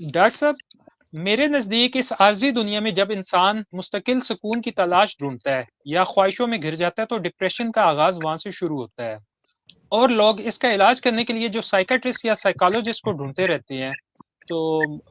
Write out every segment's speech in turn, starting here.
Doctor साहब, मेरे नज़दीक इस आर्ज़ी दुनिया में जब इंसान मुस्तकिल सुकून की तलाश ढूंढता है या ख्वाहिशों में घिर जाता है तो डिप्रेशन का आगाज़ वहाँ से शुरू होता है। और लोग इसका इलाज करने के लिए जो साइकेट्रिस्ट या साइकोलॉजिस्ट को ढूंढते रहते हैं, तो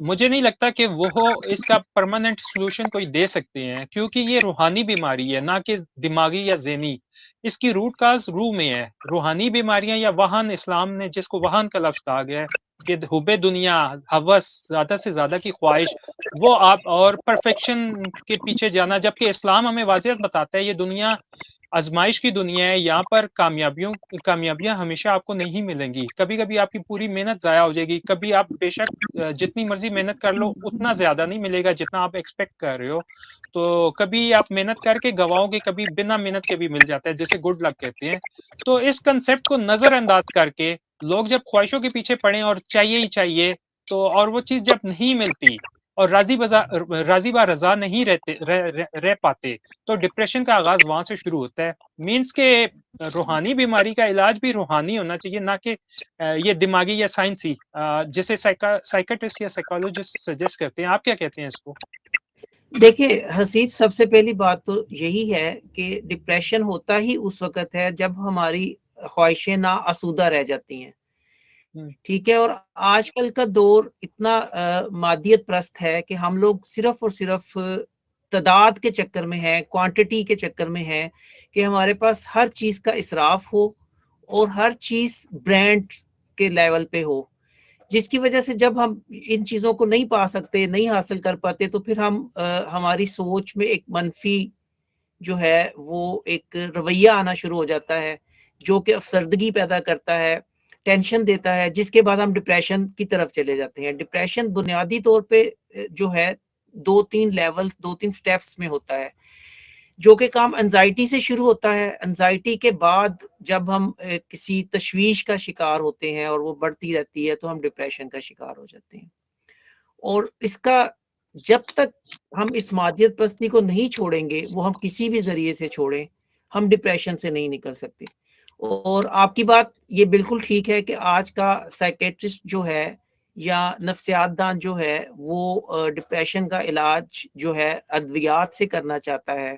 मुझे नहीं लगता कि वो इसका परमानेंट सॉल्यूशन कोई दे सकते हैं क्योंकि ये रूहानी बीमारी है, ना कि दिमागी या ज़हनी। इसकी रूट काज़ रूह में है। रूहानी बीमारियाँ या वाहन इस्लाम ने जिसको वाहन का लफ्ज़ कहा गया कि हुबे दुनिया, हवस, ज़्यादा से ज़्यादा की ख्वाहिश, वो आप और परफेक्शन के पीछे जाना जबकि इस्लाम हमें वाज़ियत बताता है ये दुनिया आज़माइश की दुनिया है, यहाँ पर कामयाबियों कामयाबियाँ हमेशा आपको नहीं मिलेंगी। कभी-कभी आपकी पूरी मेहनत ज़ाया हो जाएगी, कभी आप बेशक जितनी मर्ज़ी मेहनत कर लो, उतना ज़्यादा नहीं मिलेगा जितना आप एक्सपेक्ट कर रहे हो। तो कभी आप मेहनत करके गँवाओगे, कभी बिना मेहनत के भी मिल जाता है, जिसे गुड लक कहते हैं। तो इस कंसेप्ट को नज़रअंदाज करके लोग जब ख्वाहिशों के पीछे पड़े और चाहिए ही चाहिए, तो और वो चीज़ जब नहीं मिलती और राज़ी बज़ा राज़ी ब रज़ा नहीं रहते रह रह रह पाते, तो डिप्रेशन का आगाज़ वहाँ से शुरू होता है। मीन्स के रूहानी बीमारी का इलाज भी रूहानी होना चाहिए, ना कि ये दिमागी या साइंसी जिसे साइका साइकियाट्रिस्ट या साइकोलॉजिस्ट सजेस्ट करते हैं। आप क्या कहते हैं इसको? देखिए, हसीब सबसे पहली बात तो यही है कि डिप्रेशन होता ही उस वक़्त है जब हमारी ख्वाहिशें ना आसूदा रह जाती हैं। हुँ। ठीक है? और आजकल का दौर इतना मादियत प्रस्त है कि हम लोग सिर्फ़ और सिर्फ़ तादाद के चक्कर में हैं, क्वांटिटी के चक्कर में हैं कि हमारे पास हर चीज़ का इसराफ़ हो और हर चीज़ ब्रांड के लेवल पे हो। जिसकी वजह से जब हम इन चीज़ों को नहीं पा सकते, नहीं हासिल कर पाते तो फिर हम अ, हमारी सोच में एक मनफ़ी जो है वो एक रवैया आना शुरू हो जाता है, जो कि अफ़सरदगी पैदा करता है, टेंशन देता है, जिसके बाद हम डिप्रेशन की तरफ़ चले जाते हैं। डिप्रेशन बुनियादी तौर पे जो है 2-3 लेवल्स 2-3 स्टेप्स में होता है, जो कि काम एंग्ज़ायटी से शुरू होता है। एंग्ज़ायटी के बाद जब हम किसी तशवीश का शिकार होते हैं और वो बढ़ती रहती है तो हम डिप्रेशन का शिकार हो जाते हैं। और इसका जब तक हम इस मादियत परस्ती को नहीं छोड़ेंगे, वो हम किसी भी ज़रिए से छोड़ें, हम डिप्रेशन से नहीं निकल सकते। और आपकी बात ये बिल्कुल ठीक है कि आज का साइकेट्रिस्ट जो है या नफ्सियात दान जो है वो डिप्रेशन का इलाज जो है अद्वियात से करना चाहता है,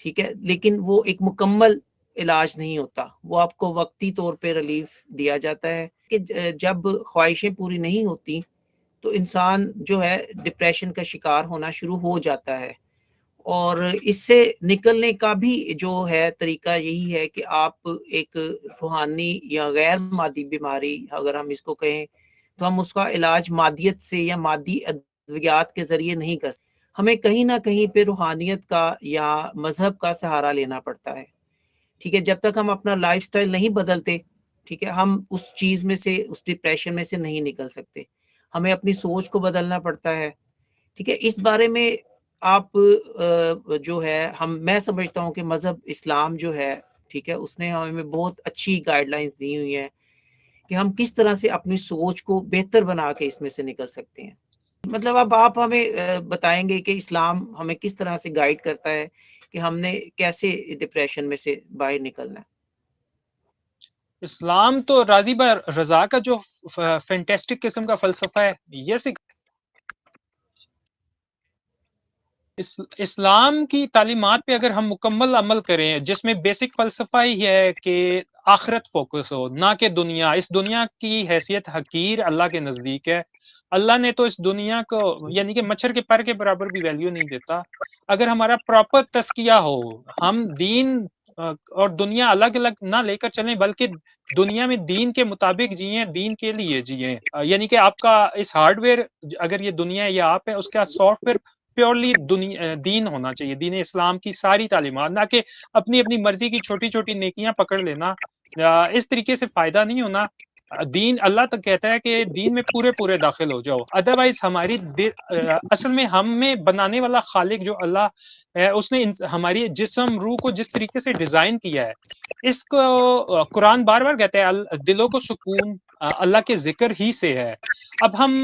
ठीक है? लेकिन वो एक मुकम्मल इलाज नहीं होता, वो आपको वक़्ती तौर पे रिलीफ़ दिया जाता है कि जब ख्वाहिशें पूरी नहीं होती, तो इंसान जो है डिप्रेशन का शिकार होना शुरू हो जाता है। और इससे निकलने का भी जो है तरीका यही है कि आप एक रूहानी या गैर मादी बीमारी अगर हम इसको कहें, तो हम उसका इलाज मादियत से या मादी अद्वियात के ज़रिए नहीं कर। हमें कहीं ना कहीं पे रूहानियत का या मज़हब का सहारा लेना पड़ता है, ठीक है? जब तक हम अपना लाइफ़स्टाइल नहीं बदलते, ठीक है? हम उस चीज़ में से, उस डिप्रेशन में से नहीं निकल सकते। हमें अपनी सोच को बदलना पड़ता है, ठीक है? इस बारे में आप जो है हम मैं समझता हूँ कि मज़हब इस्लाम जो है, ठीक है? उसने हमें बहुत अच्छी गाइडलाइंस दी हुई हैं कि हम किस तरह से अपनी सोच को बेहतर बना के इसमें से निकल सकते हैं। मतलब अब आप हमें बताएँगे कि इस्लाम हमें किस तरह से गाइड करता है कि हमने कैसे डिप्रेशन में से बाहर निकलना है? इस्लाम तो राज़ी ब रज़ा का जो फैंटास्टिक किस्म का फ़लसफ़ा है, ये सिख इस इस्लाम की तालीमात पे अगर हम मुकम्मल अमल करें, जिसमें बेसिक फ़लसफ़ा ही है कि आखिरत फ़ोकस हो, ना कि दुनिया। इस दुनिया की हैसियत हक़ीर अल्लाह के नज़दीक है। अल्लाह ने तो इस दुनिया को यानी कि मच्छर के पर के बराबर भी वैल्यू नहीं देता। अगर हमारा प्रॉपर तस्किया हो, हम दीन और दुनिया अलग-अलग ना लेकर चलें बल्कि दुनिया में दीन के मुताबिक जिएँ, दीन के लिए जिएँ। यानी कि आपका इस हार्डवेयर अगर ये दुनिया या आप है, उसका सॉफ्टवेयर प्योरली दीन होना चाहिए, दीन इस्लाम की सारी तालीमात, ना कि अपनी-अपनी मर्ज़ी की छोटी-छोटी नेकियाँ पकड़ लेना। इस तरीके से फ़ायदा नहीं होना। दीन अल्लाह तो कहता है कि दीन में पूरे-पूरे दाखिल हो जाओ। अदरवाइज़ हमारी असल में हम में बनाने वाला खालिक जो अल्लाह है, उसने हमारी जिस्म, रूह को जिस तरीके से डिज़ाइन किया है, इसको कुरान बार-बार कहता है दिलों को सुकून अल्लाह के ज़िक्र ही से है। अब हम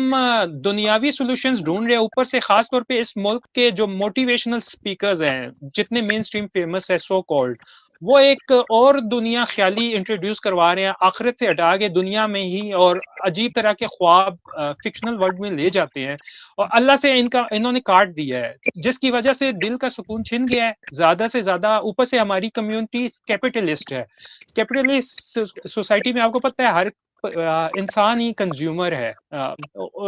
दुनियावी सॉल्यूशंस ढूंढ रहे हैं, ऊपर से ख़ास तौर पे इस मुल्क के जो मोटिवेशनल स्पीकर्स हैं, जितने मेनस्ट्रीम फ़ेमस है सो कॉल्ड, वो एक और दुनिया ख्याली इंट्रोड्यूस करवा रहे हैं। आखिरत से हटा के दुनिया में ही और अजीब तरह के ख्वाब फिक्शनल वर्ल्ड में ले जाते हैं। और अल्लाह से इनका इन्होंने काट दिया है जिसकी वजह से दिल का सुकून छिन गया है। ज़्यादा से ज़्यादा ऊपर से हमारी कम्युनिटी कैपिटलिस्ट है। कैपिटलिस्ट सोसाइटी में आपको पता है हर इंसान ही कंज्यूमर है।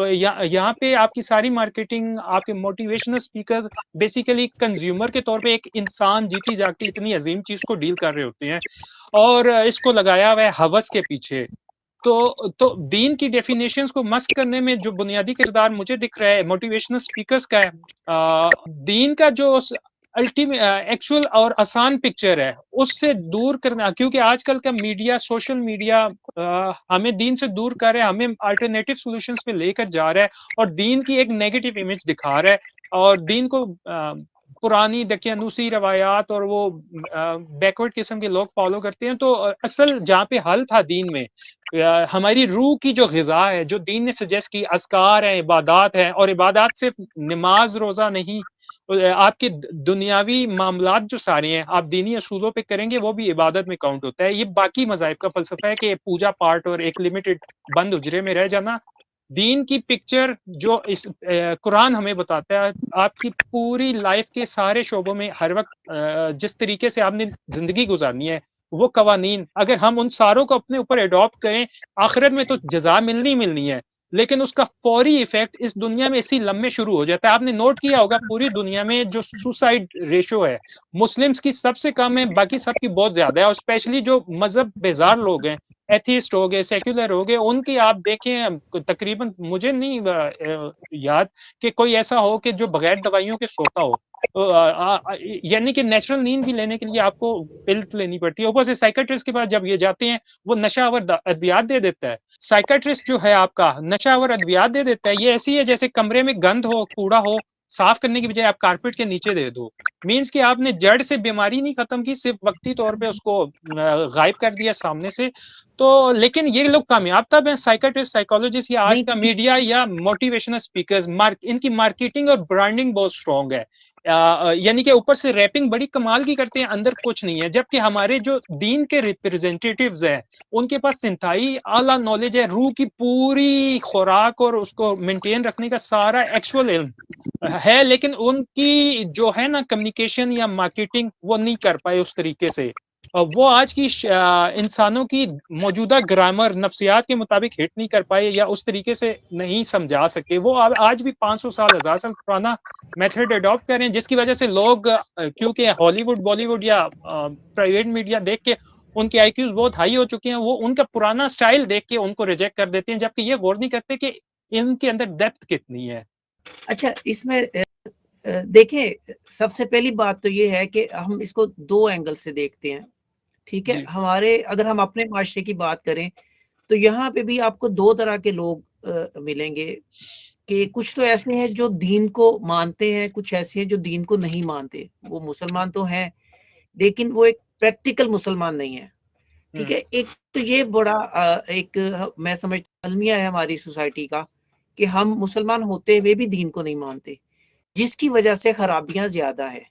यहाँ पे आपकी सारी मार्केटिंग आपके मोटिवेशनल स्पीकर बेसिकली कंज्यूमर के तौर पे एक इंसान जीती जागती इतनी अजीम चीज़ को डील कर रहे होते हैं और इसको लगाया हुआ है हवस के पीछे। तो तो दीन की डेफिनेशंस को मस्क करने में जो बुनियादी किरदार मुझे दिख रहा है मोटिवेशनल स्पीकर्स का है आ, दीन का जो एक्चुअल और आसान पिक्चर है। उससे दूर करना क्योंकि आजकल का मीडिया सोशल मीडिया हमें दीन से दूर कर रहा है हमें अल्टरनेटिव सॉल्यूशंस पे लेकर जा रहा है और दीन की एक नेगेटिव इमेज दिखा रहा है और दीन को आ, पुरानी दकियानूसी रवायात और वो बैकवर्ड किस्म के लोग फॉलो करते हैं तो असल जहाँ पे हल था दीन में हमारी रूह की जो गजा है जो दीन ने सजेस्ट की असकार है इबादत है और इबादत सिर्फ़ नमाज़ रोजा नहीं आपके दुनियावी मामला जो सारे हैं, आप दीनी असूलों पे करेंगे, वो भी इबादत में काउंट होता है। ये बाकी मजाहब का फलसफा है कि पूजा पाठ और एक लिमिटेड बंद उजरे में रह जाना। दीन की पिक्चर जो इस कुरान हमें बताता है, आपकी पूरी लाइफ के सारे शोबों में हर वक्त जिस तरीके से आपने ज़िंदगी गुजारनी है, वो कवानीन। अगर हम उन सारों को अपने ऊपर अडॉप्ट करें, आखिरत में तो जजा मिलनी मिलनी है। लेकिन उसका फौरी इफ़ेक्ट इस दुनिया में इसी लम्बे शुरू हो जाता है। आपने नोट किया होगा, पूरी दुनिया में जो सुसाइड रेशो है, मुस्लिम्स की सबसे कम है, बाकी सबकी बहुत ज़्यादा है और स्पेशली जो मज़हब बेजार लोग हैं एथिस्ट हो गए सेक्युलर हो गए, उनकी आप देखें, तकरीबन मुझे नहीं याद कि कोई ऐसा हो कि जो बगैर दवाइयों के सोता हो। यानी कि नेचुरल नींद भी लेने के लिए आपको पिल्स लेनी पड़ती है। ऊपर से साइकेट्रिस्ट के पास जब ये जाते हैं, वो नशावर अद्वियात दे देता है। साइकेट्रिस्ट जो है आपका नशावर अद्वियात दे देता है। ये ऐसी है जैसे कमरे में गंद हो, कूड़ा हो साफ़ करने की बजाय आप कारपेट के नीचे दे दो। मीन्स कि आपने जड़ से बीमारी नहीं खत्म की सिर्फ़ वक्ती तौर पे उसको गायब कर दिया सामने से। तो लेकिन ये लोग कामयाब तब हैं साइकाट्रिस्ट साइकोलॉजिस्ट या आज का मीडिया या मोटिवेशनल स्पीकर्स मार्क इनकी मार्केटिंग और ब्रांडिंग बहुत स्ट्रॉन्ग है। यानी कि ऊपर से रैपिंग बड़ी कमाल की करते हैं, अंदर कुछ नहीं है। जबकि हमारे जो दीन के रिप्रेजेंटेटिव्स हैं, उनके पास सिंथाई, आला नॉलेज है, रूह की पूरी खुराक और उसको मेंटेन रखने का सारा एक्चुअल इल्म है, लेकिन उनकी जो है ना कम्युनिकेशन या मार्केटिंग वो नहीं कर पाए उस तरीके से। वो आज की इंसानों की मौजूदा ग्रामर नफ्सियात के मुताबिक हिट नहीं कर पाए या उस तरीके से नहीं समझा सके। वो आज भी 500 साल, हज़ार साल पुराना मेथड अडॉप्ट कर रहे हैं, जिसकी वजह से लोग क्योंकि हॉलीवुड, बॉलीवुड या प्राइवेट मीडिया देख के उनके आई बहुत हाई हो चुके हैं, वो उनका पुराना स्टाइल देख के उनको रिजेक्ट कर देते हैं, जबकि ये गौर नहीं करते कि इनके अंदर डेप्थ कितनी है। अच्छा इसमें देखें सबसे पहली बात तो ये है कि हम इसको दो एंगल से देखते हैं ठीक है? हमारे अगर हम अपने माशरे की बात करें तो यहाँ पे भी आपको दो तरह के लोग आ, मिलेंगे कि कुछ तो ऐसे हैं जो दीन को मानते हैं कुछ ऐसे हैं जो दीन को नहीं मानते। वो मुसलमान तो हैं लेकिन वो एक प्रैक्टिकल मुसलमान नहीं है ठीक है? एक तो ये बड़ा एक मैं समझ अलमिया है हमारी सोसाइटी का कि हम मुसलमान होते हुए भी दीन को नहीं मानते। जिसकी वजह से खराबियाँ ज़्यादा है।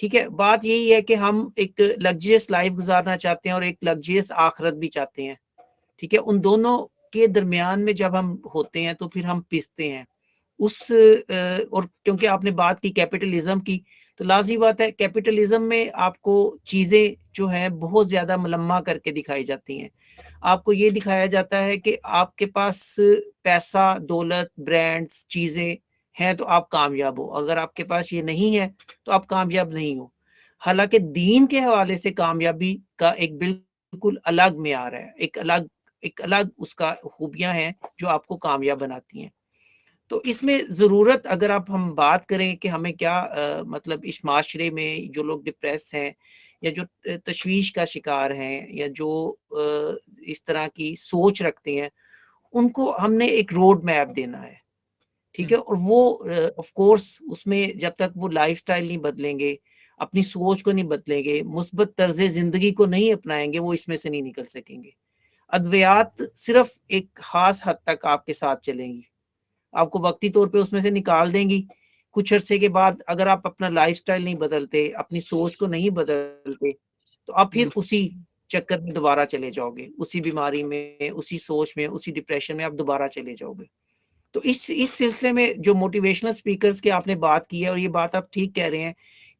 ठीक है, बात यही है कि हम एक लग्जरियस लाइफ गुजारना चाहते हैं और एक लग्जरियस आखरत भी चाहते हैं। ठीक है, उन दोनों के दरमियान में जब हम होते हैं तो फिर हम पिसते हैं। उस और क्योंकि आपने बात की कैपिटलिज्म की तो लाजी बात है कैपिटलिज्म में आपको चीज़ें जो है बहुत ज़्यादा मलम्मा करके दिखाई जाती हैं। आपको ये दिखाया जाता है कि आपके पास पैसा, दौलत ब्रांड्स चीज़ें हैं तो आप कामयाब हो। अगर आपके पास ये नहीं है तो आप कामयाब नहीं हो। हालाँकि दीन के हवाले से कामयाबी का एक बिल्कुल अलग मैार है एक अलग एक अलग उसका खूबियाँ हैं जो आपको कामयाब बनाती हैं। तो इसमें ज़रूरत अगर आप हम बात करें कि हमें क्या आ, मतलब इस माशरे में जो लोग डिप्रेस हैं या जो तशवीश का शिकार हैं या जो आ, इस तरह की सोच रखते हैं उनको हमने एक रोड मैप देना है। ठीक है? और वो ऑफ़ कोर्स उसमें जब तक वो लाइफस्टाइल नहीं बदलेंगे अपनी सोच को नहीं बदलेंगे मुस्बत तर्ज ज़िंदगी को नहीं अपनाएँगे वो इसमें से नहीं निकल सकेंगे। अद्वियात सिर्फ़ एक खास हद तक आपके साथ चलेंगी। आपको वक्ती तौर पे उसमें से निकाल देंगी। कुछ अरसे के बाद अगर आप अपना लाइफस्टाइल नहीं बदलते अपनी सोच को नहीं बदलते तो आप फिर उसी चक्कर में दोबारा चले जाओगे। उसी बीमारी में उसी सोच में उसी डिप्रेशन में आप दोबारा चले जाओगे। तो इस इस सिलसिले में जो मोटिवेशनल स्पीकर्स की आपने बात की है और ये बात आप ठीक कह रहे हैं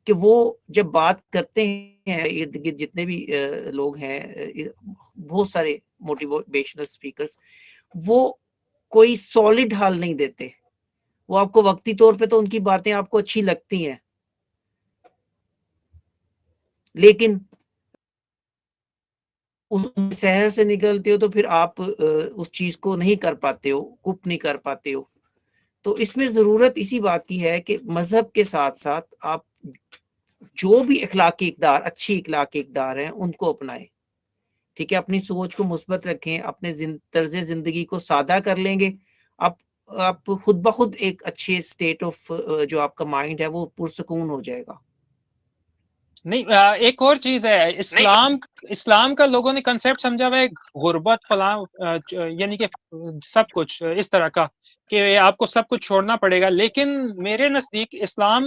कि वो जब बात करते हैं इर्द गिर्द जितने भी लोग हैं बहुत सारे मोटिवेशनल स्पीकर्स वो कोई सॉलिड हाल नहीं देते। वो आपको वक्ती तौर पे तो उनकी बातें आपको अच्छी लगती हैं। लेकिन उस शहर से निकलते हो तो फिर आप उस चीज़ को नहीं कर पाते हो कुप नहीं कर पाते हो। तो इसमें ज़रूरत इसी बात की है कि मज़हब के साथ साथ आप जो भी इखलाकी इकदार, अच्छी इखलाकी इकदार हैं, उनको अपनाएँ। ठीक है, अपनी सोच को मुस्बत रखें, अपने तर्ज ज़िंदगी को सादा कर लेंगे। आप आप खुद ब खुद एक अच्छे स्टेट ऑफ़ जो आपका माइंड है, वो पुरसकून हो जाएगा। नहीं एक और चीज़ है इस्लाम इस्लाम का लोगों ने कंसेप्ट समझा हुआ है गुर्बत फला यानी कि सब कुछ इस तरह का कि आपको सब कुछ छोड़ना पड़ेगा लेकिन मेरे नज़दीक इस्लाम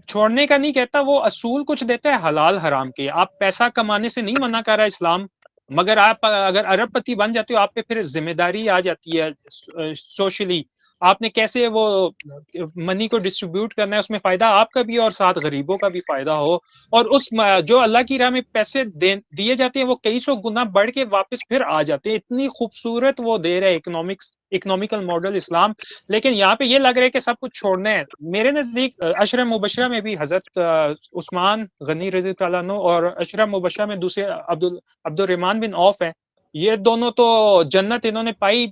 छोड़ने का नहीं कहता वो असूल कुछ देता है हलाल हराम के आप पैसा कमाने से नहीं मना कर रहा इस्लाम मगर आप अगर अरबपति बन जाते हो आप पे फिर ज़िम्मेदारी आ जाती है सोशली आपने कैसे वो मनी को डिस्ट्रीब्यूट करना है, उसमें फ़ायदा आपका भी और साथ गरीबों का भी फ़ायदा हो। और उस जो अल्लाह की राह में पैसे दिए जाते हैं, वो कई सौ गुना बढ़ के वापस फिर आ जाते हैं। इतनी खूबसूरत वो दे रहे इकोनॉमिक्स इकोनॉमिकल मॉडल इस्लाम। लेकिन यहाँ पे ये लग रहा है कि सब कुछ छोड़ना है। मेरे नज़दीक अशरम मुबशरा में भी हज़रत उस्मान गनी रज़ी तला और अशरम मुबशरा में दूसरे अब्दुल अब्दुलरमान बिन औफ है। ये दोनों तो जन्नत इन्होंने पाई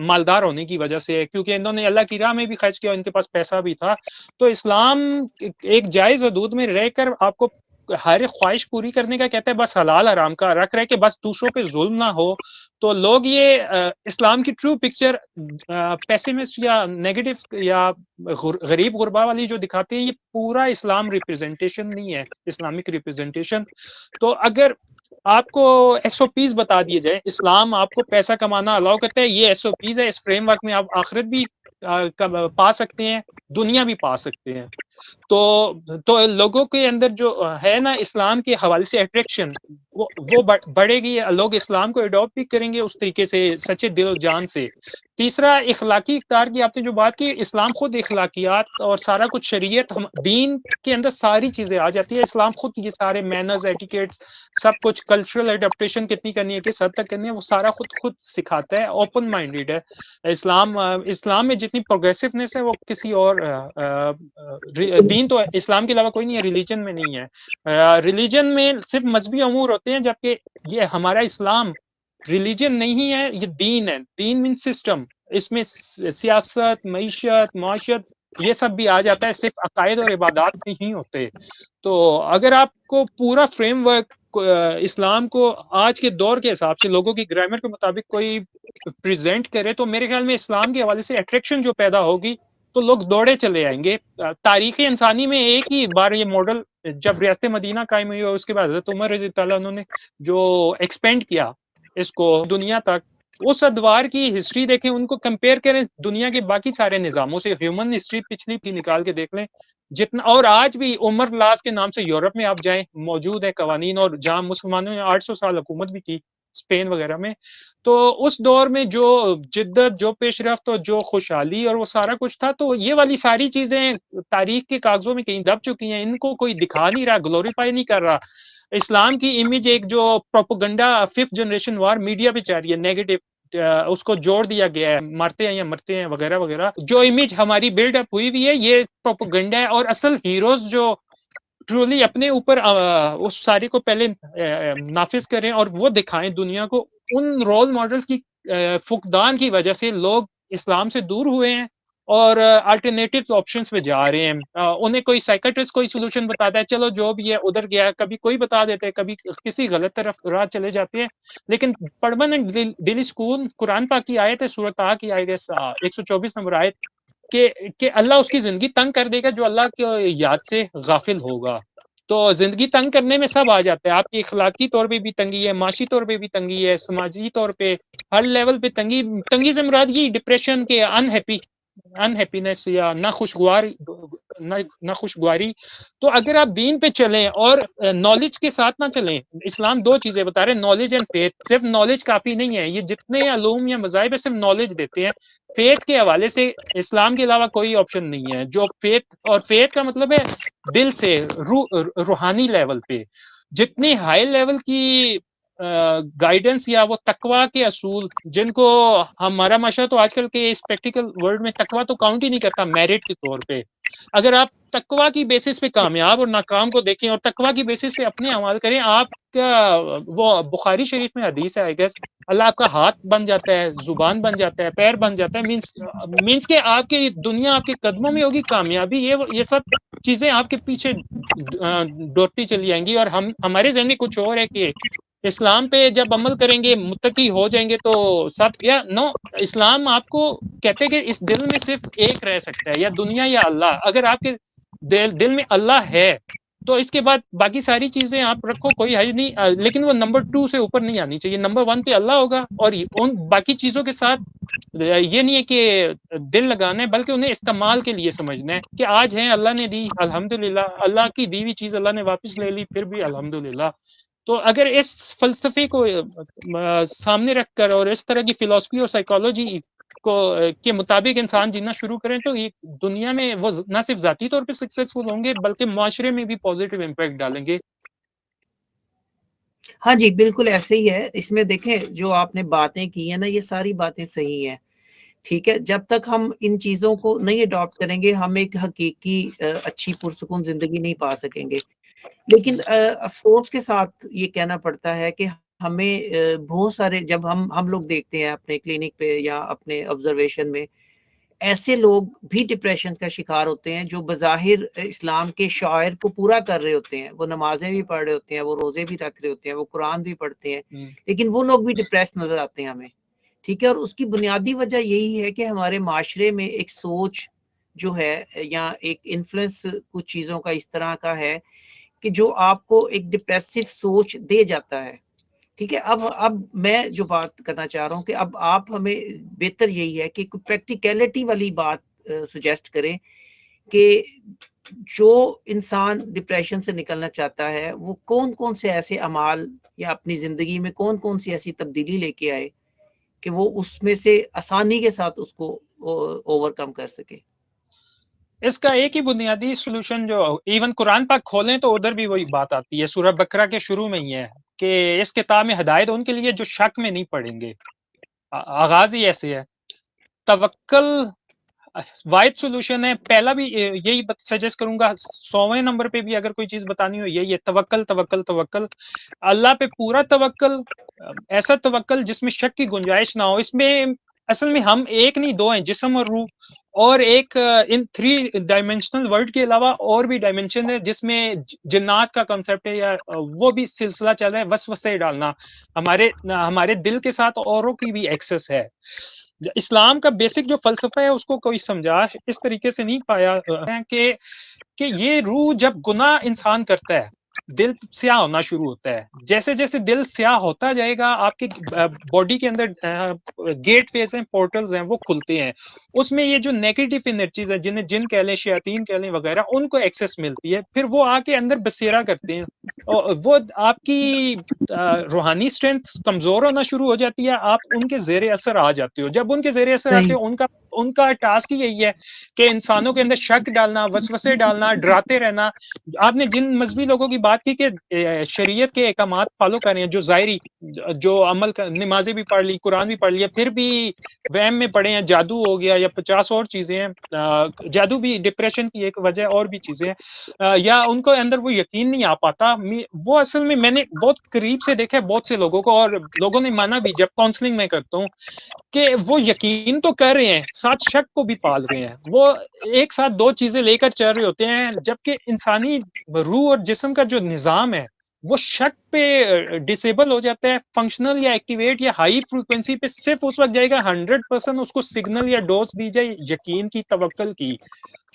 मालदार होने की वजह से, क्योंकि इन्होंने अल्लाह की राह में भी खर्च किया, इनके पास पैसा भी था। तो इस्लाम एक जायज़ हदूद में रहकर आपको हर ख्वाहिश पूरी करने का कहता है, बस हलाल आराम का, रख, रहे कि बस दूसरों पे जुल्म ना हो। तो लोग ये इस्लाम की ट्रू पिक्चर पैसिमिस्ट या नेगेटिव या गरीब गुरबा वाली जो दिखाते हैं, ये पूरा इस्लाम रिप्रेजेंटेशन नहीं है, इस्लामिक रिप्रेजेंटेशन तो अगर आपको एसओपीज बता दिए जाए। इस्लाम आपको पैसा कमाना अलाउ करता है। ये एसओपीज है। इस फ्रेमवर्क में आप आखिरत भी आ, पा सकते हैं। दुनिया भी पा सकते हैं। तो तो लोगों के अंदर जो है ना इस्लाम के हवाले से अट्रैक्शन वो वो बढ़ेगी, लोग इस्लाम को अडोप्ट भी करेंगे उस तरीके से, सच्चे दिल जान से। तीसरा, इखलाकी इकतार की आपने जो बात की, इस्लाम खुद इखलाकियात और सारा कुछ शरीयत, हम, दीन के अंदर सारी चीज़ें आ जाती है। इस्लाम खुद ये सारे मैनर्स एटिकेट्स सब कुछ कल्चरल एडेप्टेशन कितनी करनी है, किस हद तक करनी है, वो सारा खुद खुद सिखाता है ओपन माइंडेड है। इस्लाम इस्लाम में जितनी प्रोग्रेसिवनेस है, वो किसी और दीन तो इस्लाम के अलावा कोई नहीं है रिलीजन में नहीं है। रिलीजन में सिर्फ़ मजहबी अमूर होते हैं, जबकि ये हमारा इस्लाम रिलीजन नहीं है, ये दीन है। दीन मीन सिस्टम इसमें सियासत, मीशत, माशत, ये सब भी आ जाता है, सिर्फ़ अकायद और इबादत नहीं होते। तो अगर आपको पूरा फ्रेमवर्क इस्लाम को आज के दौर के हिसाब से, लोगों की ग्रामर के मुताबिक कोई प्रेजेंट करे तो मेरे ख्याल में इस्लाम के हवाले से अट्रैक्शन जो पैदा होगी तो लोग दौड़े चले आएँगे। तारीख इंसानी में एक ही बार ये मॉडल जब रियासत मदीना कायम हुई और उसके बाद हज़रत उमर रज़ी उन्होंने जो एक्सपेंड किया इसको दुनिया तक उस अदवार की हिस्ट्री देखें, उनको कंपेयर करें दुनिया के बाकी सारे निज़ामों से। ह्यूमन हिस्ट्री पिछली की निकाल के देख लें, जितना और आज भी उमर लाज के नाम से यूरोप में आप जाएँ, मौजूद है कवानीन और जहाँ मुसलमानों ने 800 साल हुकूमत भी की। स्पेन वगैरह में। तो उस दौर में जो जिद्दत, जो पेशरफ और जो खुशहाली और वो सारा कुछ था तो ये वाली सारी चीज़ें तारीख के कागजों में कहीं दब चुकी हैं। इनको कोई दिखा नहीं रहा ग्लोरीफाई नहीं कर रहा। इस्लाम की इमेज एक जो propaganda fifth generation war media पे जा रही है नेगेटिव उसको जोड़ दिया गया है। मरते हैं या मरते हैं, वगैरह वगैरह। जो इमेज हमारी बिल्डअप हुई हुई है, ये प्रोपोगंडा है और असल हीरोज जो ट्रूली अपने ऊपर उस सारी को पहले नाफिज करें और वो दिखाएँ दुनिया को। उन रोल मॉडल्स की फुकदान की वजह से लोग इस्लाम से दूर हुए हैं और अल्टरनेटिव ऑप्शंस पे जा रहे हैं। उन्हें कोई साइकेट्रिस्ट कोई सोल्यूशन बताता है, चलो जो भी है, उधर गया, कभी कोई बता देते हैं, कभी किसी गलत तरफ़ राह चले जाते हैं। लेकिन परमानेंट दिली स्कूल कुरान पाक की आयत है, सूरत की आयत एक सौ चौबीस नंबर आयत कि कि अल्लाह उसकी ज़िंदगी तंग कर देगा जो अल्लाह के याद से गाफिल होगा। तो ज़िंदगी तंग करने में सब आ जाता है। आपकी इखलाकी तौर पे भी तंगी है, माशी तौर पे भी तंगी है, समाजी तौर पे, हर लेवल पे तंगी तंगी से मुराद ये डिप्रेशन के अनहैप्पी अनहैप्पीनेस या ना ना तो अगर आप दीन पे चलें और नॉलेज के साथ ना चलें इस्लाम दो चीज़ें बता रहे हैं नॉलेज एंड फेथ सिर्फ़ नॉलेज काफ़ी नहीं है ये जितने अलूम या मजाहब सिर्फ़ नॉलेज देते हैं। फेथ के हवाले से इस्लाम के अलावा कोई ऑप्शन नहीं है जो फेथ और फेथ का मतलब है दिल से रू, रूहानी लेवल पे। जितनी हाई लेवल की गाइडेंस या वो तकवा के असूल जिनको हमारा माशा तो आजकल के इस प्रैक्टिकल वर्ल्ड में तकवा तो काउंट ही नहीं करता मेरिट के तौर पे। अगर आप तकवा की बेसिस पे कामयाब और नाकाम को देखें और तकवा की बेसिस पे अपने अमल करें। आपका, वो बुखारी शरीफ में हदीस है आई गेस अल्लाह आपका हाथ बन जाता है, ज़ुबान बन जाता है, पैर बन जाता है मीन्स मीन्स के आपके दुनिया आपके कदमों में होगी कामयाबी। ये ये सब चीज़ें आपके पीछे दौड़ती चली जाएँगी और हम, हमारे जहन में कुछ और है कि इस्लाम पे जब अमल करेंगे मुतकी हो जाएँगे तो सब, या नो इस्लाम आपको कहते हैं कि इस दिल में सिर्फ़ एक रह सकता है, या दुनिया या अल्लाह। अगर आपके दिल दिल में अल्लाह है तो इसके बाद बाकी सारी चीज़ें आप रखो, कोई हज नहीं लेकिन वो नंबर टू से ऊपर नहीं आनी चाहिए। नंबर वन पे अल्लाह होगा और उन बाकी चीज़ों के साथ ये नहीं है कि दिल लगाना है, बल्कि उन्हें इस्तेमाल के लिए समझना है कि आज है, अल्लाह ने दी, अल्हम्दुलिल्लाह, अल्लाह की दी हुई चीज़ अल्लाह ने वापस ले ली, फिर भी अल्हम्दुलिल्लाह। तो अगर इस फलसफे को सामने रखकर और इस तरह की फिलोसफी और साइकोलॉजी को के मुताबिक इंसान जीना शुरू करें तो ये दुनिया में वो ना सिर्फ़ जाती तौर पे सक्सेसफुल होंगे, बल्कि माशरे में भी पॉजिटिव इम्पैक्ट डालेंगे। हाँ जी, बिल्कुल ऐसे ही है। इसमें देखें, जो आपने बातें की है ना, ये सारी बातें सही हैं। ठीक है, जब तक हम इन चीज़ों को नहीं अडॉप्ट करेंगे, हम एक हकीकी अच्छी पुरसकून ज़िंदगी नहीं पा सकेंगे। लेकिन अफसोस के साथ ये कहना पड़ता है कि हमें बहुत सारे जब हम हम लोग देखते हैं अपने क्लिनिक पे या अपने ऑब्जर्वेशन में ऐसे लोग भी डिप्रेशन का शिकार होते हैं जो बज़ाहिर इस्लाम के शायर को पूरा कर रहे होते हैं। वो नमाजें भी पढ़ रहे होते हैं वो रोज़े भी रख रहे होते हैं वो कुरान भी पढ़ते हैं। लेकिन वो लोग भी डिप्रेस नज़र आते हैं हमें। ठीक है? और उसकी बुनियादी वजह यही है कि हमारे माशरे में एक सोच जो है या एक इन्फ्लुएंस कुछ चीज़ों का इस तरह का है कि जो आपको एक डिप्रेसिव सोच दे जाता है। ठीक है, अब अब मैं जो बात करना चाह रहा हूँ कि अब आप हमें बेहतर यही है कि प्रैक्टिकलिटी वाली बात सुजेस्ट करें कि जो इंसान डिप्रेशन से निकलना चाहता है, वो कौन कौन से ऐसे अमाल या अपनी ज़िंदगी में कौन कौन सी ऐसी तब्दीली लेके आए कि वो उसमें से आसानी के साथ उसको ओवरकम कर सके? इसका एक ही बुनियादी सोल्यूशन जो इवन कुरान पाक खोलें तो उधर भी वही बात आती है, सूरह बकरा के शुरू में ही है। कि इस किताब में हदायत उनके लिए जो शक में नहीं पढ़ेंगे आगाज़ ही ऐसे है। तवक्ल वाइड सोल्यूशन है। पहला भी यही सजेस्ट करूँगा, सौवें नंबर पे भी अगर कोई चीज़ बतानी हो, यही है तवक्ल तवक्ल तवक्ल अल्लाह पे पूरा तवक्ल ऐसा तवक्ल जिसमें शक की गुंजाइश ना हो। इसमें, असल में हम एक नहीं, दो हैं, जिसम और रूह। और एक इन थ्री डायमेंशनल वर्ल्ड के अलावा और भी डायमेंशन है, जिसमें जिन्नात का कंसेप्ट है या वो भी सिलसिला चल रहा है वस वसे डालना। हमारे हमारे दिल के साथ औरों की भी एक्सेस है। इस्लाम का बेसिक जो फलसफा है, उसको कोई समझा, इस तरीके से नहीं पाया कि कि ये रूह जब गुनाह इंसान करता है दिल स्याह होना शुरू होता है। जैसे जैसे दिल स्याह होता जाएगा आपके बॉडी के अंदर गेट फेस हैं पोर्टल्स हैं वो खुलते हैं। उसमें ये जो नेगेटिव एनर्जीज है जिन्हें जिन कह लें शयातीन कह लें वगैरह उनको एक्सेस मिलती है। फिर वो आके अंदर बसेरा करते हैं। और वो आपकी रूहानी स्ट्रेंथ कमज़ोर होना शुरू हो जाती है। आप उनके जेर असर आ जाते हो। जब उनके जेर असर आते हो उनका उनका टास्क ही यही है कि इंसानों के अंदर शक डालना, वसवसे डालना, डराते रहना। आपने जिन मजहबी लोगों की बात की कि शरीयत के अहकाम फॉलो कर जो जायरी, जो अमल कर, नमाजें भी पढ़ ली, कुरान भी पढ़ लिया, फिर भी वहम में पढ़े हैं, जादू हो गया या पचास और चीज़ें हैं जादू भी डिप्रेशन की एक वजह और भी चीज़ें हैं या उनको अंदर वो यकीन नहीं आ पाता। वो असल में मैंने बहुत करीब से देखा है, बहुत से लोगों को, और लोगों ने माना भी, जब काउंसलिंग में करता हूँ, कि वो यकीन तो कर रहे हैं साथ शक को भी पाल रहे हैं। वो एक साथ दो चीज़ें लेकर चल रहे होते हैं, जबकि इंसानी रूह और जिसम का जो निज़ाम है, वो शक पे डिसेबल हो जाता है। फंक्शनल या एक्टिवेट या हाई फ्रीक्वेंसी पे सिर्फ़ उस वक्त जाएगा हंड्रेड परसेंट उसको सिग्नल या डोज दी जाए, यकीन की तवक्ल की।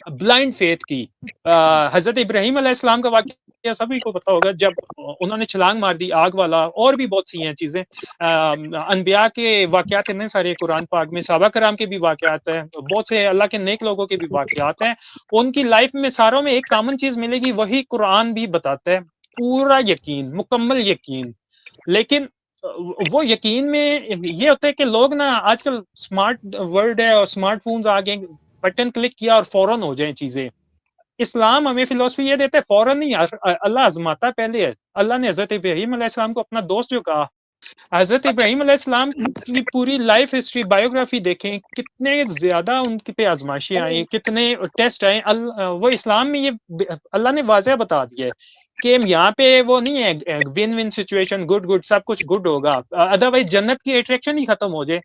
ब्लाइंड फेथ की। हज़रत इब्राहिम अलैहिस्सलाम का वाक़या सभी को पता होगा, जब उन्होंने छलांग मार दी आग वाला, और भी बहुत सी हैं चीज़ें। अनबिया के वाक़यात इतने सारे कुरान पाक में साहबा कराम के भी वाक़यात हैं, बहुत से अल्लाह के नेक लोगों के भी वाक़यात हैं। उनकी लाइफ में सारों में एक कॉमन चीज़ मिलेगी, वही कुरान भी बताता है। पूरा यकीन, मुकम्मल यकीन। लेकिन वो यकीन में ये होता है कि लोग ना आजकल स्मार्ट वर्ल्ड है और स्मार्टफोन्स आ गए बटन क्लिक किया और फ़ौरन हो जाए चीज़ें। इस्लाम हमें फिलोसफी ये देता है फ़ौरन नहीं अल्लाह आजमाता पहले है। अल्लाह ने हज़रत इब्राहिम को अपना दोस्त जो कहा। हज़रत इब्राहिम अलैहिस्सलाम की पूरी लाइफ हिस्ट्री बायोग्राफी देखें, कितने ज़्यादा उनके पे आजमाइशें आई, कितने टेस्ट आए वो इस्लाम में ये अल्लाह ने वाजह बता दिया है। कि यहाँ पे वो नहीं है win win situation good good सब कुछ गुड होगा। अदरवाइज़ जन्नत की अट्रैक्शन ही खत्म हो जाए।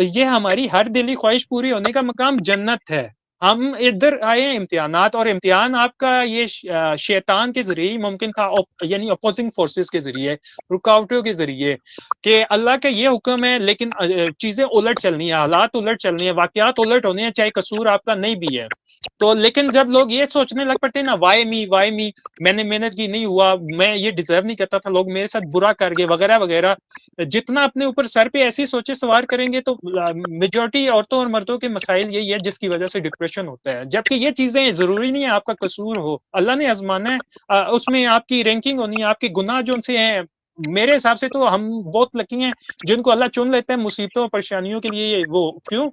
ये हमारी हर दिली ख्वाहिश पूरी होने का मकाम जन्नत है। हम इधर आए हैं इम्तिहानात और इम्तिहान आपका ये शैतान के ज़रिए ही मुमकिन था यानी अपोजिंग फोर्सेस के ज़रिए, रुकावटों के ज़रिए, कि अल्लाह का ये हुक्म है, लेकिन चीज़ें उलट चलनी है, हालात उलट चलनी है, वाकयात उलट होने हैं, चाहे कसूर आपका नहीं भी है। तो लेकिन जब लोग ये सोचने लग पड़ते हैं ना वाई मी वाई मी मैंने मेहनत की, नहीं हुआ, मैं ये डिजर्व नहीं करता था। लोग मेरे साथ बुरा कर गए, वगैरह वगैरह। जितना अपने ऊपर सर पे ऐसी सोचे सवार करेंगे तो मेजोरिटी औरतों और मर्दों के मसाइल यही है जिसकी वजह से डिप्रेशन होता है। जबकि ये चीज़ें ज़रूरी नहीं है, आपका कसूर हो। अल्लाह ने आजमाना है उसमें आपकी रैंकिंग होनी है, आपके गुनाह जो उनसे हैं, मेरे हिसाब से तो हम बहुत लकी हैं, जिनको अल्लाह चुन लेते हैं, मुसीबतों परेशानियों के लिए ये वो, क्यों?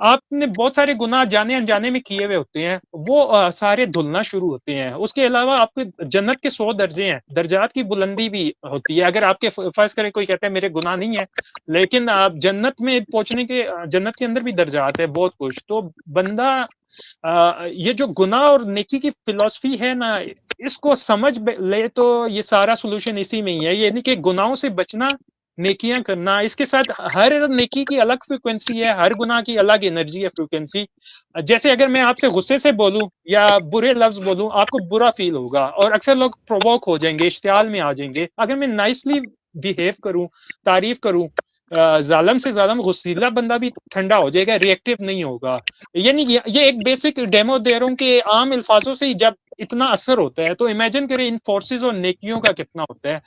आपने बहुत सारे गुनाह जाने अनजाने में किए हुए होते हैं। वो आ, सारे धुलना शुरू होते हैं। उसके अलावा आपके जन्नत के सौ दर्जे हैं। दर्जात की बुलंदी भी होती है। अगर आपके फ़र्ज़ करें कोई कहता है मेरे गुनाह नहीं है। लेकिन आप जन्नत में पहुँचने के जन्नत के अंदर भी दर्जात है बहुत कुछ। तो बंदा आ, ये जो गुनाह और नेकी की फिलोसफी है ना इसको समझ ले तो ये सारा सोल्यूशन इसी में ही है। ये नहीं कि गुनाहों से बचना नेकियाँ करना, इसके साथ हर नेकी की अलग फ्रिक्वेंसी है, हर गुना की अलग एनर्जी है फ्रिक्वेंसी जैसे अगर मैं आपसे गुस्से से बोलूँ या बुरे लफ्ज बोलूँ, आपको बुरा फील होगा और अक्सर लोग प्रोवोक हो जाएँगे, इश्तियाल में आ जाएँगे। अगर मैं नाइसली बिहेव करूँ, तारीफ़ करूँ जालम से जालम गुस्सीला बंदा भी ठंडा हो जाएगा रिएक्टिव नहीं होगा। यानी ये एक बेसिक डेमो दे रहा हूँ कि आम अल्फाजों से ही जब इतना असर होता है। तो इमेजिन करें इन फोर्सेस और नेकियों का कितना होता है।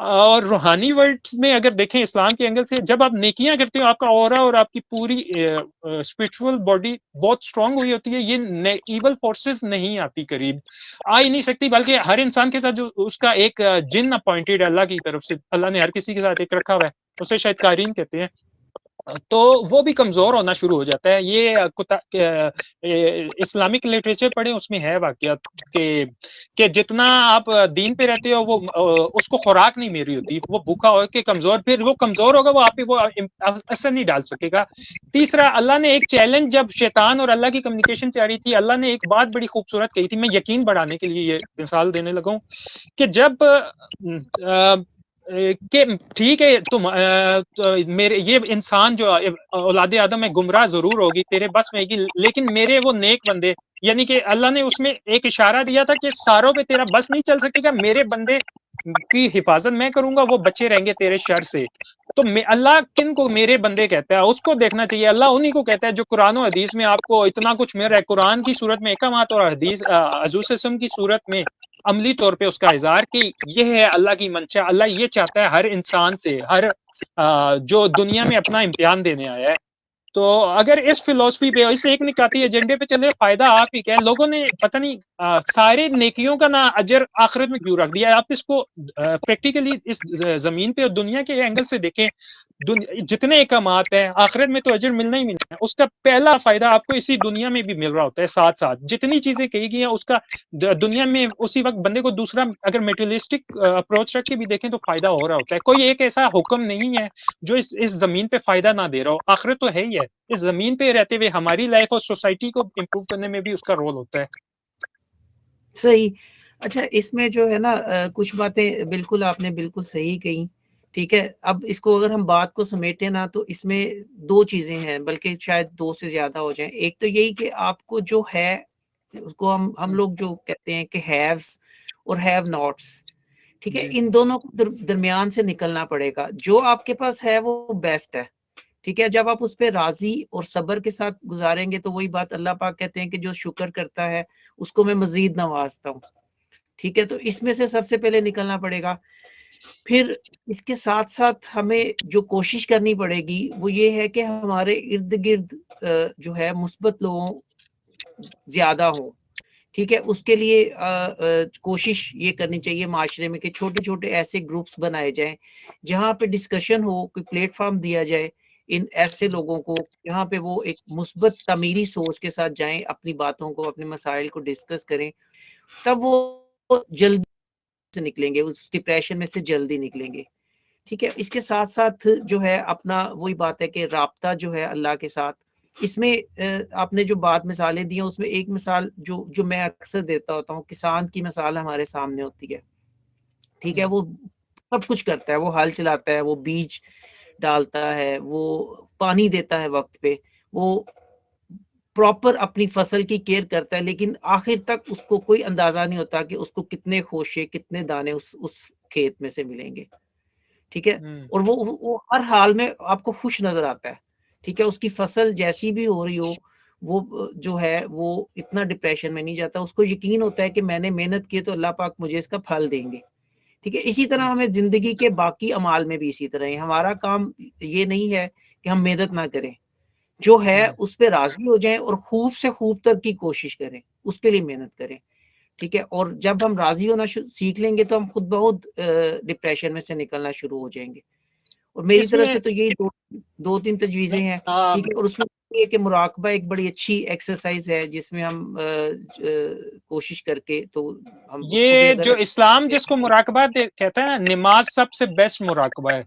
और रूहानी वर्ल्ड में अगर देखें, इस्लाम के एंगल से जब आप नेकियाँ करते हो, आपका और और आपकी पूरी स्पिरिचुअल बॉडी बहुत स्ट्रांग हुई होती है। ये इवल फोर्सेस नहीं आती करीब। आ ही नहीं सकती, बल्कि हर इंसान के साथ जो उसका एक जिन अपॉइंटेड अल्लाह की तरफ़ से, अल्लाह ने हर किसी के साथ एक रखा हुआ है। उसे शायद कारीन कहते हैं। तो वो भी कमज़ोर होना शुरू हो जाता है। ये इस्लामिक लिटरेचर पढ़े, उसमें है वाकया कि कि जितना आप दीन पे रहते हो, वो उसको खुराक नहीं मेरी होती। वो भूखा हो के कमज़ोर, फिर वो कमज़ोर होगा, वो आप पे वो असर नहीं डाल सकेगा। तीसरा, अल्लाह ने एक चैलेंज जब शैतान और अल्लाह की कम्युनिकेशन चाह रही थी, अल्लाह ने एक बात बड़ी खूबसूरत कही थी, मैं यकीन बढ़ाने के लिए ये मिसाल देने लगा कि जब कि ठीक है तुम आ, तो मेरे ये इंसान जो औलाद आदम में गुमराह ज़रूर होगी तेरे बस में होगी लेकिन मेरे वो नेक बंदे यानी कि अल्लाह ने उसमें एक इशारा दिया था कि सारों पे तेरा बस नहीं चल सकेगा मेरे बंदे की हिफाजत मैं करूँगा वो बच्चे रहेंगे तेरे शर से। तो अल्लाह किन को मेरे बंदे कहता है? उसको देखना चाहिए अल्लाह उन्हीं को कहता है जो कुरान और हदीस में आपको इतना कुछ मिल रहा है। कुरान की सूरत में एक और हदीस हजूसम की सूरत में अमली तौर पे उसका इजहार कि यह है अल्लाह की मंशा, अल्लाह ये चाहता है हर इंसान से, हर जो दुनिया में अपना इम्तिहान देने आया है। तो अगर इस फिलोसफी पे, इस एक निकाती एजेंडे पे चले, फ़ायदा आप ही क्या लोगों ने पता नहीं सारे नेकियों का ना अजर आखिरत में क्यों रख दिया आप इसको प्रैक्टिकली इस ज़मीन पे और दुनिया के एंगल से देखें जितने कमात हैं, आखिरत में तो अजर मिलना ही मिलना है। उसका पहला फ़ायदा आपको इसी दुनिया में भी मिल रहा होता है साथ साथ जितनी चीज़ें कही गई हैं, उसका दुनिया में उसी वक्त बंदे को दूसरा, अगर मेटेरियलिस्टिक अप्रोच रख के भी देखें तो फ़ायदा हो रहा होता है। कोई एक ऐसा हुक्म नहीं है, जो इस इस ज़मीन पे फ़ायदा ना दे रहा हो। आखिरत तो है ही है। इस ज़मीन पे रहते हुए हमारी लाइफ और सोसाइटी को इम्प्रूव करने में भी उसका रोल होता है। सही। अच्छा इसमें जो है ना कुछ बातें बिल्कुल आपने बिल्कुल सही कही ठीक है? अब इसको अगर हम बात को समेटे ना तो इसमें दो चीज़ें हैं बल्कि शायद दो से ज़्यादा हो जाए। एक तो यही कि आपको जो है उसको हम हम लोग जो कहते हैं कि हैव्स और हैव नॉट्स ठीक है? इन दोनों को दर, दरमियान से निकलना पड़ेगा। जो आपके पास है वो बेस्ट है। ठीक है जब आप उस पर राज़ी और सब्र के साथ गुजारेंगे तो वही बात अल्लाह पाक कहते हैं कि जो शुक्र करता है उसको मैं मजीद नवाजता हूँ। ठीक है तो इसमें से सबसे पहले निकलना पड़ेगा। फिर इसके साथ साथ हमें जो कोशिश करनी पड़ेगी वो ये है कि हमारे इर्द गिर्द जो है मुस्बत लोगों ज़्यादा हो। ठीक है उसके लिए आ, आ, कोशिश ये करनी चाहिए माशरे में कि छोटे छोटे ऐसे ग्रुप्स बनाए जाएँ जहाँ पे डिस्कशन हो कोई प्लेटफॉर्म दिया जाए इन ऐसे लोगों को यहाँ पे वो एक मुस्बत तमीरी सोच के साथ जाएँ अपनी बातों को अपने मसाइल को डिस्कस करें तब वो जल्दी से निकलेंगे उस डिप्रेशन में से जल्दी निकलेंगे। ठीक है? इसके साथ साथ जो है अपना वही बात है कि रबता जो है अल्लाह के साथ इसमें आपने जो बात मिसालें दी हैं उसमें एक मिसाल जो जो मैं अक्सर देता होता हूँ किसान की मिसाल हमारे सामने होती है। ठीक है? हम्म। वो सब कुछ करता है वो हल चलाता है वो बीज डालता है वो पानी देता है वक्त पे वो प्रॉपर अपनी फ़सल की केयर करता है लेकिन आखिर तक उसको कोई अंदाज़ा नहीं होता कि उसको कितने खोशे कितने दाने उस उस खेत में से मिलेंगे। ठीक है? हम्म। और वो वो हर हाल में आपको खुश नज़र आता है। ठीक है? उसकी फ़सल जैसी भी हो रही हो वो जो है वो इतना डिप्रेशन में नहीं जाता। उसको यकीन होता है कि मैंने मेहनत की तो अल्लाह पाक मुझे इसका फल देंगे। ठीक है? इसी तरह हमें ज़िंदगी के बाकी अमाल में भी इसी तरह है। हमारा काम ये नहीं है कि हम मेहनत ना करें। जो है हम्म। उस पर राज़ी हो जाएँ और खूब से खूब तक की कोशिश करें उसके लिए मेहनत करें। ठीक है? और जब हम राज़ी होना सीख लेंगे तो हम खुद बहुत डिप्रेशन में से निकलना शुरू हो जाएँगे। और मेरी तरफ़ से तो यही दो, दो तीन तजवीजें हैं हाँ, ठीक है? और उसमें ये कि मुराकबा एक बड़ी अच्छी एक्सरसाइज है जिसमें हम कोशिश करके तो हम ये जो इस्लाम जिसको मुराकबा कहता है नमाज़ सबसे बेस्ट मुराकबा है।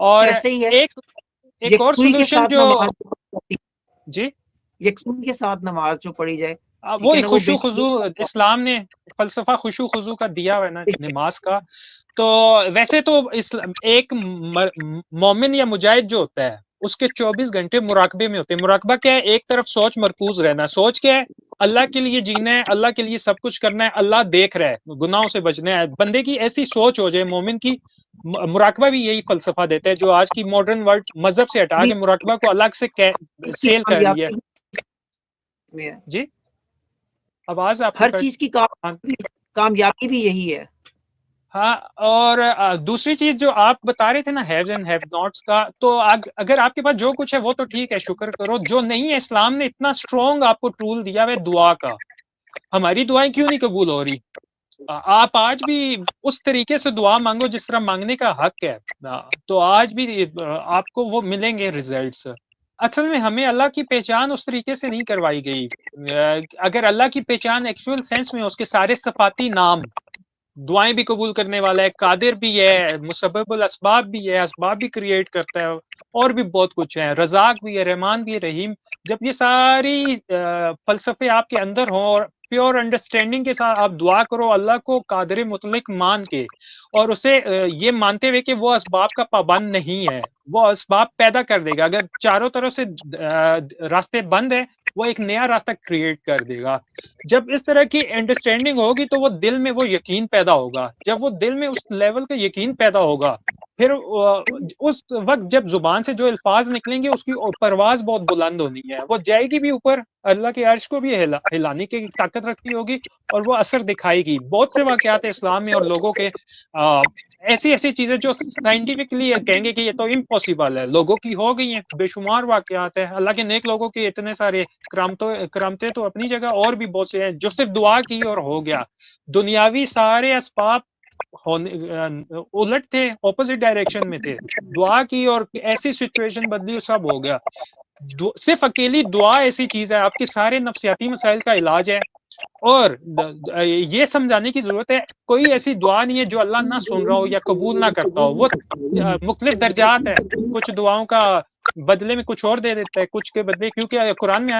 और ऐसे ही है। एक एक और सोल्यूशन जो जी? यकसुन के साथ नमाज़ जो पढ़ी जाए वो खुशू खुजू इस्लाम ने फलसफा खुशू खुजू का दिया है ना नमाज़ का। तो वैसे तो इस एक मोमिन या मुजाहिद जो होता है उसके 24 घंटे मुराकबे में होते हैं। मुराकबा क्या है? एक तरफ़ सोच मरकूज रहना सोच क्या है? अल्लाह के लिए जीना है अल्लाह के लिए सब कुछ करना है अल्लाह देख रहा है गुनाहों से बचना है। बंदे की ऐसी सोच हो जाए मोमिन की मुराकबा भी यही फलसफा देता है जो आज की मॉडर्न वर्ल्ड मज़हब से हटा के मुराकबा को अलग से सेल कर रही है जी। आवाज़ आप हर चीज़ की कामयाबी भी यही है। हाँ और दूसरी चीज़ जो आप बता रहे थे ना हैव एंड हैव नॉट्स का तो अग, अगर आपके पास जो कुछ है वो तो ठीक है शुक्र करो। जो नहीं है इस्लाम ने इतना स्ट्रॉन्ग आपको टूल दिया है दुआ का। हमारी दुआएँ क्यों नहीं कबूल हो रही? आप आज भी उस तरीके से दुआ मांगो जिस तरह मांगने का हक है। तो आज भी आपको वो मिलेंगे रिजल्ट्स असल में हमें अल्लाह की पहचान उस तरीके से नहीं करवाई गई। अगर अल्लाह की पहचान एक्चुअल सेंस में उसके सारे सफाती नाम दुआएँ भी कबूल करने वाला है, कादिर भी है मुसबल इसबाब भी है इसबाब भी क्रिएट करता है, और भी बहुत कुछ है। रजाक भी है, रहमान भी है, रहीम। जब ये सारी फलसफे आपके अंदर हों और प्योर अंडरस्टैंडिंग के साथ आप दुआ करो, अल्लाह को कादर मुतलिक मान के और उसे ये मानते हुए कि वो इसबाब का पाबंद नहीं है, वो इसबाब पैदा कर देगा। अगर चारों तरफ़ से रास्ते बंद है, वो एक नया रास्ता क्रिएट कर देगा। जब इस तरह की अंडरस्टैंडिंग होगी तो वो दिल में वो यकीन पैदा होगा। जब वो दिल में उस लेवल का यकीन पैदा होगा फिर उस वक्त जब ज़ुबान से जो अल्फाज निकलेंगे उसकी परवाज बहुत बुलंद होनी है। वो जाएगी भी ऊपर अल्लाह के अर्श को भी हिला, हिलाने की ताकत रखती होगी और वो असर दिखाएगी। बहुत से वाकत इस्लाम में और लोगों के आ, ऐसी ऐसी चीज़ें जो साइंटिफिकली कहेंगे कि ये तो इम्पॉसिबल है। लोगों की हो गई हैं बेशुमार वाकत है। अल्लाह के नेक लोगों के इतने सारे करामतों करामते तो अपनी जगह और भी बहुत से हैं जो सिर्फ़ दुआ की और हो गया। दुनियावी सारे असबाब उलट थे ऑपोजिट डायरेक्शन में थे। दुआ की और ऐसी सिचुएशन बदली सब हो गया। सिर्फ़ अकेली दुआ ऐसी चीज़ है, आपके सारे नफसियाती मसाइल का इलाज है। और ये समझाने की ज़रूरत है, कोई ऐसी दुआ नहीं है जो अल्लाह ना सुन रहा हो या कबूल ना करता हो। वो मुख्तलिफ़ दर्जात है। कुछ दुआओं का बदले में कुछ और दे देता है, कुछ के बदले, क्योंकि कुरान में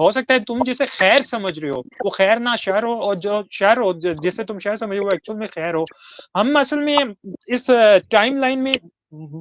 हो सकता है तुम जिसे खैर समझ रहे हो, वो खैर ना शर हो और जो शर हो जिसे तुम शहर समझ रहे हो एक्चुअल में खैर हो। हम असल में इस टाइम लाइन में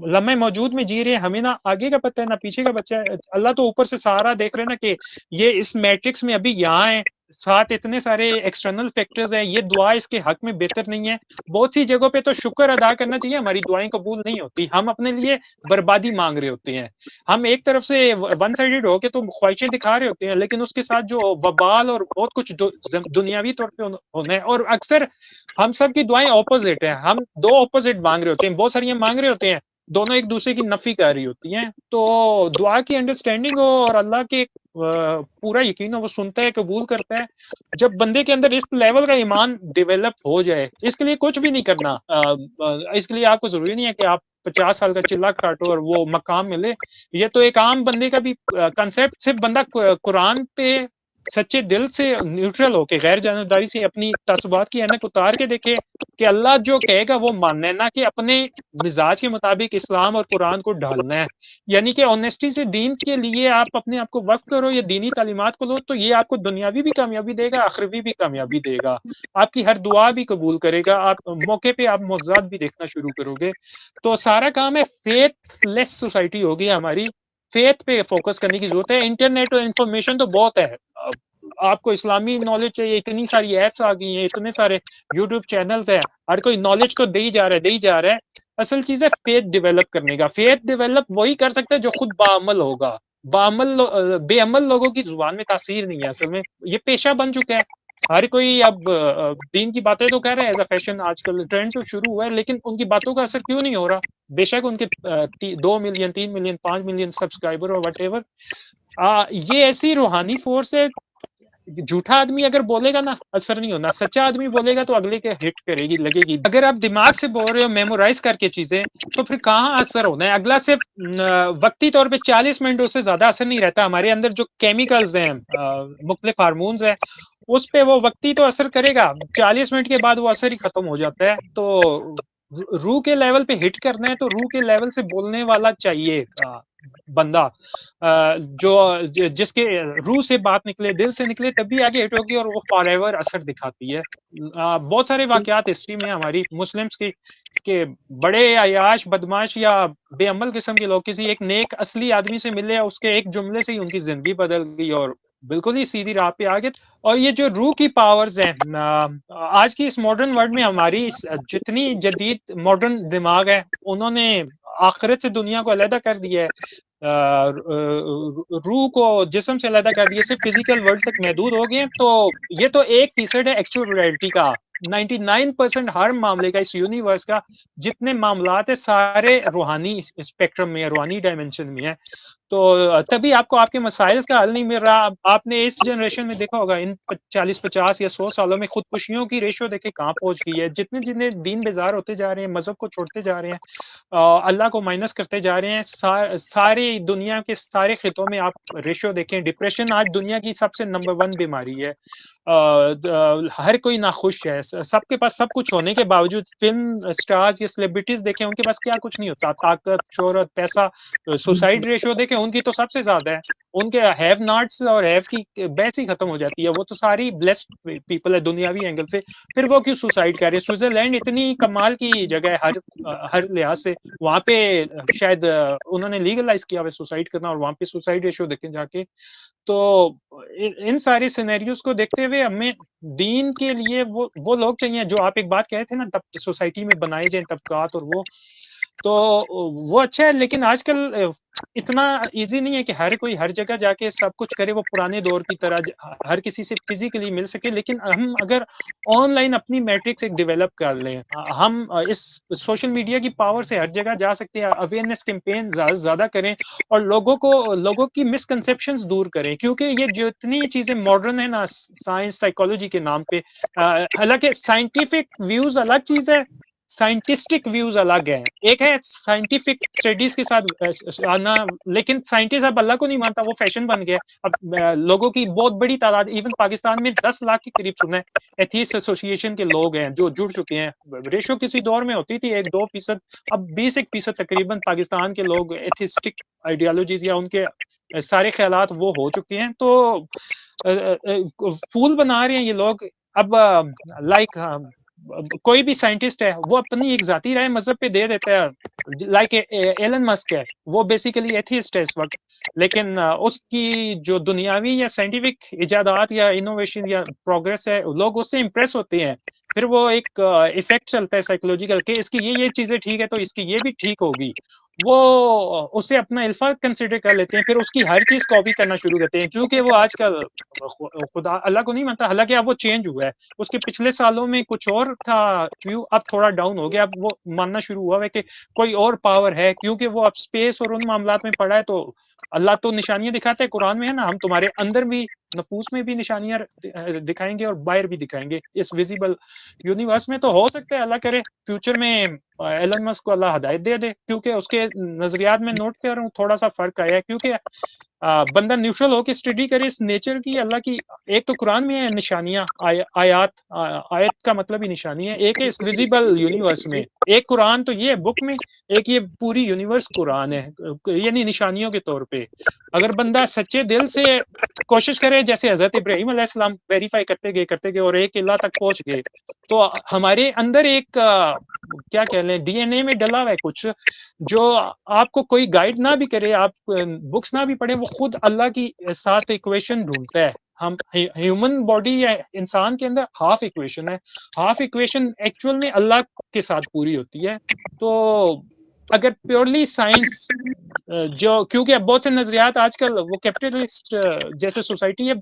लम्बे मौजूद में जी रहे हैं, हमें ना आगे का पता है, ना पीछे का बच्चा है। अल्लाह तो ऊपर से सारा देख रहे हैं ना कि ये इस मैट्रिक्स में अभी यहाँ है। साथ इतने सारे एक्सटर्नल फैक्टर्स हैं, ये दुआ इसके हक में बेहतर नहीं है। बहुत सी जगहों पे तो शुक्र अदा करना चाहिए, हमारी दुआएँ कबूल नहीं होती। हम अपने लिए बर्बादी मांग रहे होते हैं। हम एक तरफ़ से वन साइडेड होके तो ख्वाहिशें दिखा रहे होते हैं, लेकिन उसके साथ जो बबाल और बहुत कुछ दुनियावी तौर पर होना है। और अक्सर हम सब की दुआएँ ऑपोजिट है। हम दो ऑपोजिट मांग रहे होते हैं, बहुत सारी मांग रहे होते हैं। दोनों एक दूसरे की नफी कर रही होती हैं। तो दुआ की अंडरस्टैंडिंग हो और अल्लाह के पूरा यकीन हो, वो सुनता है, कबूल करता है। जब बंदे के अंदर इस लेवल का ईमान डेवलप हो जाए, इसके लिए कुछ भी नहीं करना। इसके लिए आपको ज़रूरी नहीं है कि आप पचास साल का चिल्ला काटो और वो मकाम मिले। ये तो एक आम बंदे का भी कंसेप्ट सिर्फ़ बंदा कुरान पे सच्चे दिल से न्यूट्रल होके गैर जानबदारी से अपनी तसबात की एनक उतार के देखे कि अल्लाह जो कहेगा वो मानना है, ना कि अपने मिजाज के मुताबिक इस्लाम और कुरान को ढालना है। यानी कि ऑनेस्टी से दीन के लिए आप अपने आप को वक्त करो, या दीनी तालीमत को लो तो ये आपको दुनियावी भी कामयाबी देगा आखिरी भी कामयाबी देगा। आपकी हर दुआ भी कबूल करेगा, आप मौके पर आप मौजाद भी देखना शुरू करोगे। तो सारा काम है फेथलेस सोसाइटी होगी हमारी। फेथ पे फोकस करने की ज़रूरत है। इंटरनेट और इंफॉर्मेशन तो बहुत है। आपको इस्लामी नॉलेज चाहिए, इतनी सारी ऐप्स आ गई हैं, इतने सारे यूट्यूब चैनल्स है, हर कोई नॉलेज को दे ही जा रहा है, दे ही जा रहा है। असल चीज़ है फेथ डेवलप करने का। फेथ डेवलप वही कर सकता है जो खुद बामल होगा। बामल बेअमल लोगों की ज़ुबान में तासीर नहीं है असल में। ये पेशा बन चुका है। हर कोई अब दीन की बातें तो कह रहे हैं एज अ फ़ैशन आजकल ट्रेंड तो शुरू हुआ है, लेकिन उनकी बातों का असर क्यों नहीं हो रहा? बेशक उनके दो मिलियन तीन मिलियन पाँच मिलियन सब्सक्राइबर और वट एवर ये ऐसी रूहानी फोर्स है झूठा आदमी अगर बोलेगा ना, असर नहीं होना। सच्चा आदमी बोलेगा तो अगले के हिट करेगी, लगेगी। अगर आप दिमाग से बोल रहे हो मेमोराइज करके चीज़ें तो फिर कहाँ असर होना है? अगला से वक्ती तौर पे 40 मिनट उससे ज़्यादा असर नहीं रहता। हमारे अंदर जो केमिकल्स हैं मुख्तलिफ़ हारमोन्स हैं, उस पर वो वक्ती तो असर करेगा। 40 मिनट के बाद वो असर ही खत्म हो जाता है। तो रूह के लेवल पे हिट करना है तो रू के लेवल से बोलने वाला चाहिए बंदा। जो जिसके रूह से बात निकले, दिल से निकले तभी आगे हिट होगी और वो फॉर एवर असर दिखाती है। बहुत सारे वाकयात हिस्ट्री में हमारी मुस्लिम्स की, के बड़े अयाश बदमाश या बेअमल किस्म के लोग, किसी एक नेक, असली आदमी से मिले उसके एक जुमले से ही उनकी ज़िंदगी बदल गई और बिल्कुल ही सीधी राह पे आ गए। और ये जो रूह की पावर्स हैं आज की इस मॉडर्न वर्ल्ड में हमारी जितनी जदीद मॉडर्न दिमाग है, उन्होंने आखिरत से दुनिया को अलहदा कर दिया है। रूह को जिसम से अलहदा कर दिया, सिर्फ़ फ़िज़िकल वर्ल्ड तक महदूद हो गए तो ये तो एक फीसड है एक्चुअल रियलिटी का। 99 परसेंट हर मामले का, इस यूनिवर्स का, जितने मामला है, सारे रूहानी स्पेक्ट्रम में रूहानी डायमेंशन में है। तो तभी आपको आपके मसाइल का हल नहीं मिल रहा। आपने इस जनरेशन में देखा होगा इन चालीस पचास या सौ सालों में खुदकुशियों की रेशो देखे कहाँ पहुँच गई है। जितने जितने दीन बेजार होते जा रहे हैं मज़हब को छोड़ते जा रहे हैं अल्लाह को माइनस करते जा रहे हैं सा, सारी दुनिया के सारे खितों में आप रेशो देखें डिप्रेशन आज दुनिया की सबसे नंबर वन बीमारी है। आ, हर कोई नाखुश है। सबके पास सब कुछ होने के बावजूद फ़िल्म स्टार्स या सेलिब्रिटीज देखें उनके पास क्या कुछ नहीं होता। ताकत शोहरत पैसा सुसाइड रेशियो देखें उनकी तो सबसे ज़्यादा है। उनके हैव नॉट्स और हैव की बैस ही खत्म हो जाती है। वो तो सारी ब्लेस्ड पीपल है, दुनियावी एंगल से। फिर वो क्यों सुसाइड कर रहे हैं? स्विट्जरलैंड इतनी कमाल की जगह है, हर हर लिहाज से। वहाँ पे शायद उन्होंने लीगलाइज किया हुआ सुसाइड करना और वहाँ पे सुसाइड रेशियो देखें जाके। तो इन सारी सिनेरियोज को देखते हुए हमें दीन के लिए वो वो लोग चाहिए। जो आप एक बात कहे थे ना, तब सोसाइटी में बनाए जाए तबकात और वो। तो वो अच्छा है, लेकिन आजकल इतना इजी नहीं है कि हर कोई हर जगह जाके सब कुछ करे, वो पुराने दौर की तरह हर किसी से फिजिकली मिल सके, लेकिन हम अगर ऑनलाइन अपनी मैट्रिक्स एक डेवलप कर लें हम इस सोशल मीडिया की पावर से हर जगह जा सकते हैं अवेयरनेस कैंपेन ज़्यादा करें और लोगों को, लोगों की मिसकनसेप्शन दूर करें, क्योंकि ये जितनी चीज़ें मॉडर्न है ना साइंस साइकोलॉजी के नाम पे हालाँकि साइंटिफिक व्यूज़ अलग चीज़ है साइंटिस्टिक व्यूज़ अलग है। एक है साइंटिफिक स्टडीज़ के साथ आना, लेकिन साइंटिस्ट अब अल्लाह को नहीं मानता, वो फ़ैशन बन गया। अब लोगों की बहुत बड़ी तादाद इवन पाकिस्तान में दस लाख के करीब सुने एथीस एसोसिएशन के लोग हैं, जो जुड़ चुके हैं। रेशो किसी दौर में होती थी, एक दो फ़ीसद, अब बीस एक फ़ीसद तकरीबन पाकिस्तान के लोग एथिस्टिक आइडियोलॉजीज या उनके सारे ख्याल वो हो चुके हैं। तो फूल बना रहे हैं ये लोग। अब लाइक कोई भी साइंटिस्ट है, वो अपनी एक जाती राय मज़हब पे दे देता है। लाइक एलन मस्क है, वो बेसिकली एथिस्ट है इस वक्त। लेकिन उसकी जो दुनियावी या साइंटिफिक इजादात या इनोवेशन या प्रोग्रेस है, लोग उससे इम्प्रेस होते हैं। फिर वो एक इफ़ेक्ट चलता है साइकोलॉजिकल के, इसकी ये ये चीज़ें ठीक है तो इसकी ये भी ठीक होगी। वो, उसे अपना अल्फ़ा कंसिडर कर लेते हैं, फिर उसकी हर चीज़ कॉपी करना शुरू करते हैं। क्योंकि वो आजकल खुदा, अल्लाह को नहीं मानता, हालाँकि अब वो चेंज हुआ है। उसके पिछले सालों में कुछ और था व्यू अब थोड़ा डाउन हो गया, अब वो मानना शुरू हुआ है कि कोई और पावर है, क्योंकि वो अब स्पेस और उन मामला में पड़ा है तो अल्लाह तो निशानियाँ दिखाते हैं, कुरान में है ना, हम तुम्हारे अंदर भी नफूस में भी निशानियाँ दिखाएँगे और बाहर भी दिखाएँगे। इस विजिबल यूनिवर्स में तो हो सकता है, अल्लाह करे फ्यूचर में एलन मस्क को अल्लाह हदायत दे दे क्योंकि उसके नजरियात में नोट कर रहा हूँ थोड़ा सा फ़र्क आया क्योंकि बंदा न्यूट्रल होकर स्टडी करे इस नेचर की अल्लाह की एक तो कुरान में है निशानियाँ आय, आयात आयत का मतलब ही निशानी है एक है इस विजिबल यूनिवर्स में एक कुरान तो ये है बुक में एक ये पूरी यूनिवर्स कुरान है यानी निशानियों के तौर पे। अगर बंदा सच्चे दिल से कोशिश करे जैसे हज़रत इब्राहिम अलैहिस्सलाम वेरीफाई करते गए करते गए और एक अल्लाह तक पहुँच गए तो हमारे अंदर एक क्या कह लें डीएनए में डला हुआ है कुछ, जो आपको कोई गाइड ना भी करे, आप बुक्स ना भी पढ़े, वो खुद अल्लाह की साथ इक्वेशन ढूंढता है। हम ह्यूमन बॉडी या इंसान के अंदर हाफ़ इक्वेशन है। हाफ़ इक्वेशन एक्चुअल में अल्लाह के साथ पूरी होती है। तो अगर प्योरली साइंस जो क्योंकि अब बहुत से नजरियात आजकल वो कैपिटलिस्ट जैसे सोसाइटी है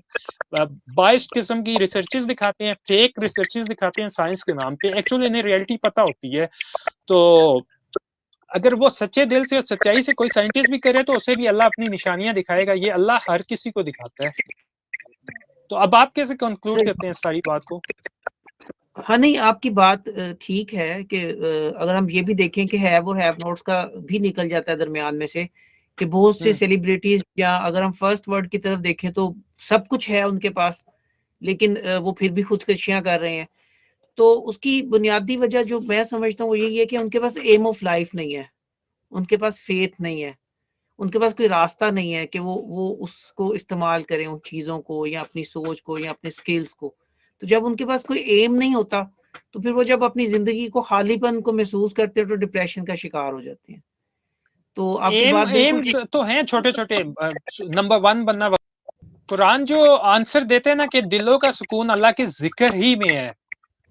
बाइस्ड किस्म की रिसर्चेस दिखाते हैं फेक रिसर्चेस दिखाते हैं साइंस के नाम पे। एक्चुअली इन्हें रियलिटी पता होती है। तो अगर वो सच्चे दिल से और सच्चाई से कोई साइंटिस्ट भी करे तो उसे भी अल्लाह अपनी निशानियाँ दिखाएगा। ये अल्लाह हर किसी को दिखाता है। तो अब आप कैसे कंक्लूड करते हैं सारी बात को? हाँ नहीं आपकी बात ठीक है कि अगर हम ये भी देखें कि हैव और हैव नोट्स का भी निकल जाता है दरमियान में से कि बहुत से सेलिब्रिटीज हम्म। या अगर हम फ़र्स्ट वर्ड की तरफ़ देखें तो सब कुछ है उनके पास लेकिन वो फिर भी खुदकशियाँ कर रहे हैं तो उसकी बुनियादी वजह जो मैं समझता हूँ वो यही है कि उनके पास एम ऑफ़ लाइफ नहीं है उनके पास फेथ नहीं है उनके पास कोई रास्ता नहीं है कि वो वो उसको इस्तेमाल करें उन चीज़ों को या अपनी सोच को या अपने स्किल्स को तो जब उनके पास कोई एम नहीं होता तो फिर वो जब अपनी ज़िंदगी को खालीपन को महसूस करते हैं तो डिप्रेशन का शिकार हो जाते हैं। तो आपकी बात एम तो हैं छोटे छोटे नंबर वन बनना कुरान जो आंसर देते हैं ना कि दिलों का सुकून अल्लाह के ज़िक्र ही में है।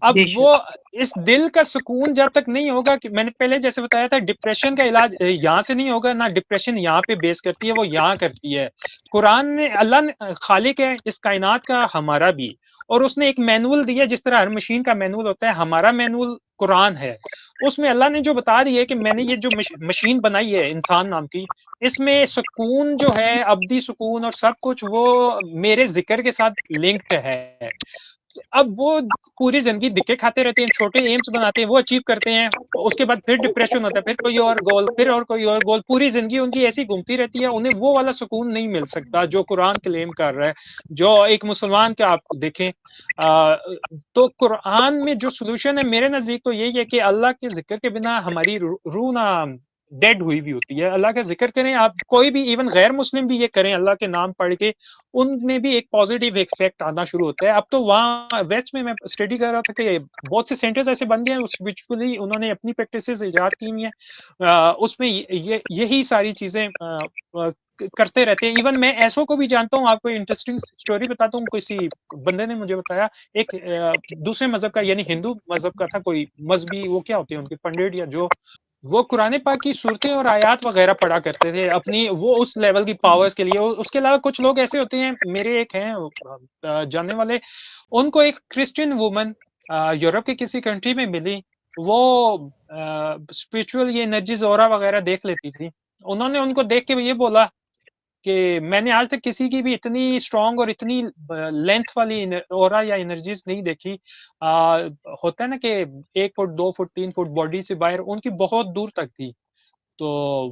अब वो इस दिल का सुकून जब तक नहीं होगा कि मैंने पहले जैसे बताया था डिप्रेशन का इलाज यहाँ से नहीं होगा ना डिप्रेशन यहाँ पे बेस करती है वो यहाँ करती है। कुरान ने अल्लाह ने खालिक है इस कायनात का हमारा भी। और उसने एक मैनुअल दिया जिस तरह हर मशीन का मैनुअल होता है हमारा मैनुअल कुरान है। उसमें अल्लाह ने जो बता दिया है कि मैंने ये जो मशीन बनाई है इंसान नाम की इसमें सुकून जो है अब्दी सुकून और सब कुछ वो मेरे ज़िक्र के साथ लिंक्ड है। अब वो पूरी ज़िंदगी दिखे खाते रहते हैं छोटे एम्स बनाते हैं वो अचीव करते हैं उसके बाद फिर डिप्रेशन होता है फिर कोई और गोल फिर और कोई और गोल पूरी ज़िंदगी उनकी ऐसी घूमती रहती है उन्हें वो वाला सुकून नहीं मिल सकता जो कुरान क्लेम कर रहा है जो एक मुसलमान का आप देखें आ, तो कुरान में जो सोल्यूशन है मेरे नज़दीक तो यही है कि अल्लाह के ज़िक्र के बिना हमारी रूह ना डेड हुई भी होती है। अल्लाह का ज़िक्र करें, आप कोई भी इवन गैर मुस्लिम भी ये करें, अल्लाह के नाम पढ़ के, उनमें भी एक पॉजिटिव इफ़ेक्ट आना शुरू होता है। अब तो वहाँ वेस्ट में मैं स्टडी कर रहा था कि बहुत से सेंटर्स ऐसे बन गए हैं स्पिरिचुअली उन्होंने अपनी प्रैक्टिस ईजाद की हुई है। उसमें ये यही सारी चीज़ें करते रहते हैं। इवन मैं ऐसो को भी जानता हूँ, आपको इंटरेस्टिंग स्टोरी बताता हूँ किसी बंदे ने मुझे बताया, एक दूसरे मज़हब का, यानी हिंदू मज़हब का था, कोई मजहबी, वो क्या होते हैं उनके, पंडित या जो वो कुरान पाक की सूरतें और आयात वगैरह पढ़ा करते थे, अपनी वो उस लेवल की पावर्स के लिए। उसके अलावा कुछ लोग ऐसे होते हैं, मेरे एक हैं जानने वाले। उनको एक क्रिश्चियन वुमन यूरोप के किसी कंट्री में मिली। वो स्पिरिचुअल ये एनर्जीज और वगैरह देख लेती थी। उन्होंने उनको देख के ये बोला कि मैंने आज तक किसी की भी इतनी स्ट्रांग और इतनी लेंथ वाली और या एनर्जीज नहीं देखी। आ, होता है ना कि एक फुट दो फुट तीन फुट बॉडी से बाहर उनकी बहुत दूर तक थी। तो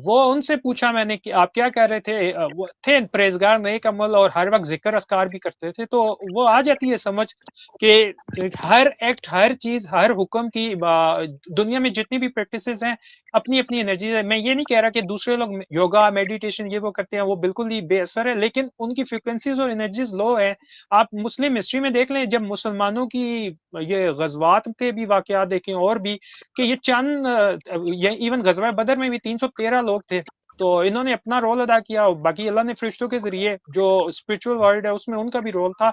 वो उनसे पूछा मैंने कि आप क्या कह रहे थे? वो थे प्रेजगार नेक अमल और हर वक्त ज़िक्र अस्कार भी करते थे। तो वो आ जाती है समझ कि हर एक्ट हर चीज़ हर हुक्म की दुनिया में जितनी भी प्रैक्टिसेस हैं अपनी अपनी एनर्जी है मैं ये नहीं कह रहा कि दूसरे लोग योगा मेडिटेशन ये वो करते हैं, वो बिल्कुल ही बेअसर है, लेकिन उनकी फ्रिक्वेंसीज और एनर्जीज लो है। आप मुस्लिम हिस्ट्री में देख लें, जब मुसलमानों की ये गजवात के भी वाक देखें और भी, कि ये चंद इवन गजवा बदर में भी तीन 313 लोग थे। तो इन्होंने अपना रोल अदा किया बाकी अल्लाह ने फरिश्तों के ज़रिए जो स्पिरिचुअल वर्ल्ड है उसमें उनका भी रोल था।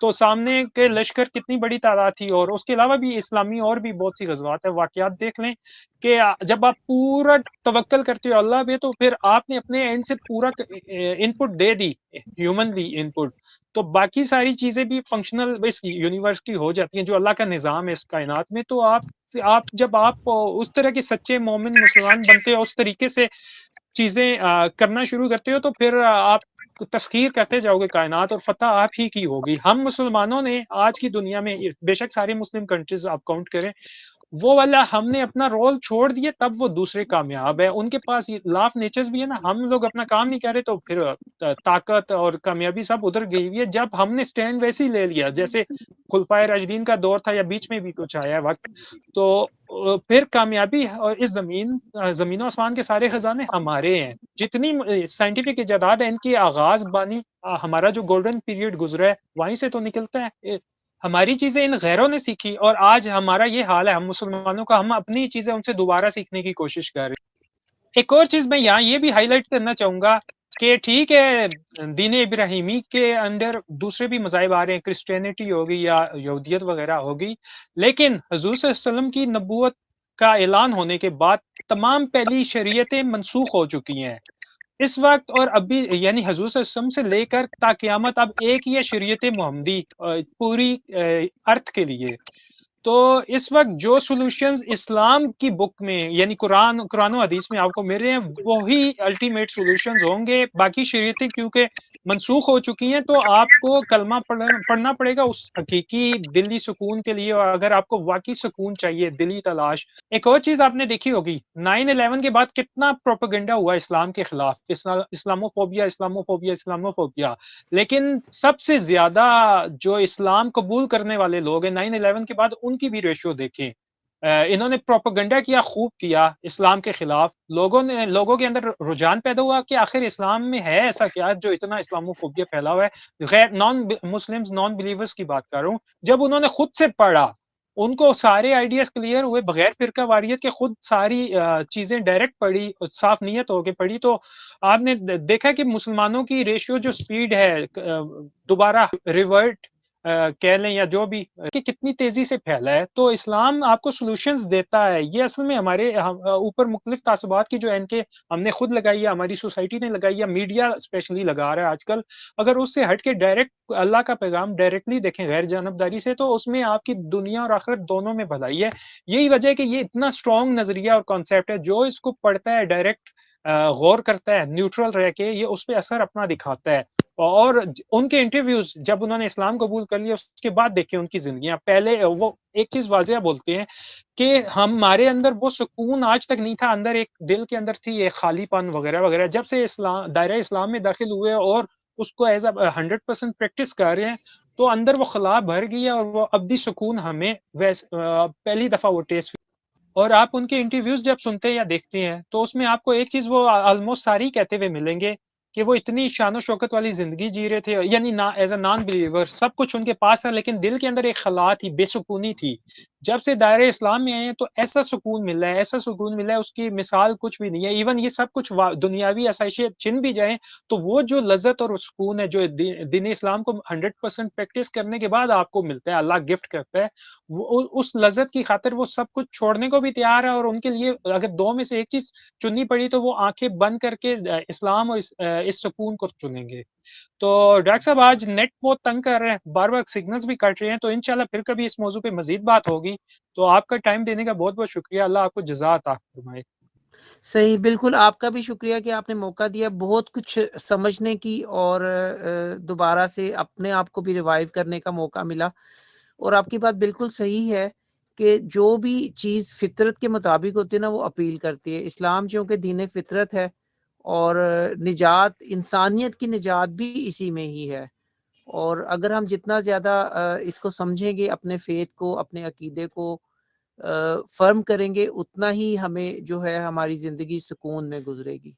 तो सामने के लश्कर कितनी बड़ी तादाद थी और उसके अलावा भी इस्लामी और भी बहुत सी ग़ज़वात है, वाक़यात देख लें कि जब आप पूरा तवक्ल करते हो अल्लाह पे तो फिर आपने अपने एंड से पूरा इनपुट दे दी, ह्यूमनली इनपुट तो बाकी सारी चीज़ें भी फंक्शनल इस यूनिवर्स की हो जाती हैं, जो अल्लाह का निज़ाम है इस कायनात में। तो आप आप जब आप उस तरह के सच्चे मोमिन मुसलमान बनते हो, उस तरीके से चीज़ें करना शुरू करते हो तो फिर आप तस्ख़ीर करते जाओगे कायनात और फ़तह आप ही की होगी। हम मुसलमानों ने आज की दुनिया में बेशक सारी मुस्लिम कंट्रीज़ आप काउंट करें, वो वाला हमने अपना रोल छोड़ दिया तब वो दूसरे कामयाब है। उनके पास ये लॉ ऑफ़ नेचर्स भी है ना, हम लोग अपना काम नहीं कर रहे तो फिर ताकत और कामयाबी सब उधर गई हुई है। जब हमने स्टैंड वैसे ही ले लिया जैसे खुलफाए राशिदीन का दौर था या बीच में भी कुछ आया वक़्त, तो फिर कामयाबी और इस ज़मीन ज़मीन आसमान के सारे खज़ाने हमारे हैं। जितनी साइंटिफिक इजादात है इनकी आगाज़ बानी हमारा जो गोल्डन पीरियड गुज़रा है, वहीं से तो निकलता है। हमारी चीज़ें इन गैरों ने सीखी और आज हमारा ये हाल है हम मुसलमानों का, हम अपनी चीज़ें उनसे दोबारा सीखने की कोशिश कर रहे हैं। एक और चीज़ मैं यहाँ ये भी हाइलाइट करना चाहूँगा कि ठीक है, दीन इब्राहिमी के अंडर दूसरे भी मज़ाहिब आ रहे हैं, क्रिश्चियनिटी होगी या यहूदियत वग़ैरह होगी, लेकिन हज़ूर वसल्लम की नबूत का ऐलान होने के बाद तमाम पहली शरीयतें मनसूख हो चुकी हैं। इस वक़्त और अभी यानी हज़ूर सम से लेकर ताकियामत अब एक ही है शरीयत मोहम्मदी पूरी अर्थ के लिए। तो इस वक़्त जो सॉल्यूशंस इस्लाम की बुक में यानी कुरान कुरान हदीस में आपको मिल रहे हैं, वही अल्टीमेट सॉल्यूशंस होंगे। बाकी शरीयतें क्योंकि मनसूख हो चुकी हैं, तो आपको कलमा पढ़ पढ़ना पड़ेगा उस हकीकी दिली सुकून के लिए और अगर आपको वाक़ई सुकून चाहिए, दिली तलाश। एक और चीज़ आपने देखी होगी 9/11 के बाद कितना प्रोपेगेंडा हुआ इस्लाम के खिलाफ, इस्ला इस्लामोफोबिया इस्लामोफोबिया इस्लामोफोबिया। लेकिन सबसे ज़्यादा जो इस्लाम कबूल करने वाले लोग हैं 9/11 के बाद उनकी भी रेशियो देखें। इन्होंने प्रोपेगेंडा किया, खूब किया इस्लाम के खिलाफ। लोगों ने लोगों के अंदर रुझान पैदा हुआ कि आखिर इस्लाम में है ऐसा क्या जो इतना इस्लामोफोबिया फैला हुआ है? गैर नॉन मुस्लिम्स, नॉन बिलीवर्स की बात कर रहा हूँ। जब उन्होंने खुद से पढ़ा, उनको सारे आइडियाज़ क्लियर हुए बगैर फ़िरकावारियत के खुद सारी चीज़ें डायरेक्ट पढ़ी, साफ़ नीयत होके पढ़ी तो आपने देखा कि मुसलमानों की रेशियो जो स्पीड है दोबारा रिवर्ट कह लें या जो भी कि कितनी तेज़ी से फैला है। तो इस्लाम आपको सॉल्यूशंस देता है। ये असल में हमारे ऊपर मुख्तलिफ़ तासुबात की जो एनके हमने खुद लगाई है, हमारी सोसाइटी ने लगाई है, मीडिया स्पेशली लगा रहा है आजकल। अगर उससे हट के डायरेक्ट अल्लाह का पैगाम डायरेक्टली देखें गैर जानबदारी से तो उसमें आपकी दुनिया और आखिरत दोनों में भलाई है। यही वजह है कि ये इतना स्ट्रॉन्ग नज़रिया और कॉन्सेप्ट है, जो इसको पढ़ता है डायरेक्ट गौर करता है, न्यूट्रल रह के ये उस पर असर अपना दिखाता है। और उनके इंटरव्यूज़ जब उन्होंने इस्लाम कबूल कर लिया, उसके बाद देखें उनकी ज़िंदगी पहले वो एक चीज़ वाज़िया बोलते हैं कि हमारे अंदर वो सुकून आज तक नहीं था, अंदर एक दिल के अंदर थी एक खालीपन वग़ैरह-वग़ैरह। जब से इस्ला दायरा इस्लाम में दाखिल हुए और उसको एज़ अ 100% प्रैक्टिस कर रहे हैं, तो अंदर वो खला भर गई है और वो अब्दी सुकून हमें वैस पहली दफ़ा वो टेस्ट और आप उनके इंटरव्यूज़ जब सुनते हैं या देखते हैं, तो उसमें आपको एक चीज़ वो ऑलमोस्ट सारी कहते हुए मिलेंगे कि वो इतनी शान-ओ-शौकत वाली ज़िंदगी जी रहे थे यानी ना एज़ अ नॉन बिलीवर सब कुछ उनके पास था लेकिन दिल के अंदर एक खला थी, बेसकूनी थी। जब से दायरे इस्लाम में आए हैं तो ऐसा सुकून मिला है ऐसा सुकून मिला है उसकी मिसाल कुछ भी नहीं है। इवन ये सब कुछ दुनियावी आसाइशें छिन भी जाए तो वो जो लज़्ज़त और सुकून है जो दीन इस्लाम को 100% प्रैक्टिस करने के बाद आपको मिलता है, अल्लाह गिफ्ट करता है। वो उस लज़्ज़त की खातिर वो सब कुछ छोड़ने को भी तैयार है और उनके लिए अगर दो में से एक चीज़ चुननी पड़ी तो वो आँखें बंद करके इस्लाम और इस सुकून को चुनेंगे। तो डॉक्टर साहब आज नेट बहुत तंग कर रहे हैं, बार-बार सिग्नल्स भी कट रहे हैं, तो इंशाअल्लाह फिर कभी इस मौज़ू पे मज़ीद बात होगी। तो आपका टाइम देने का बहुत-बहुत शुक्रिया। अल्लाह आपको जज़ा अता फरमाए। सही, बिल्कुल आपका भी शुक्रिया कि आपने मौका दिया बहुत कुछ समझने की और दोबारा से अपने आप को भी रिवाइव करने का मौका मिला। और आपकी बात बिल्कुल सही है कि जो भी चीज़ फ़ितरत के मुताबिक होती है ना वो अपील करती है। इस्लाम चूँकि दीन फ़ितरत है और निजात इंसानियत की निजात भी इसी में ही है। और अगर हम जितना ज़्यादा इसको समझेंगे अपने फ़ेथ को, अपने अकीदे को फ़र्म करेंगे उतना ही हमें जो है हमारी ज़िंदगी सुकून में गुज़रेगी।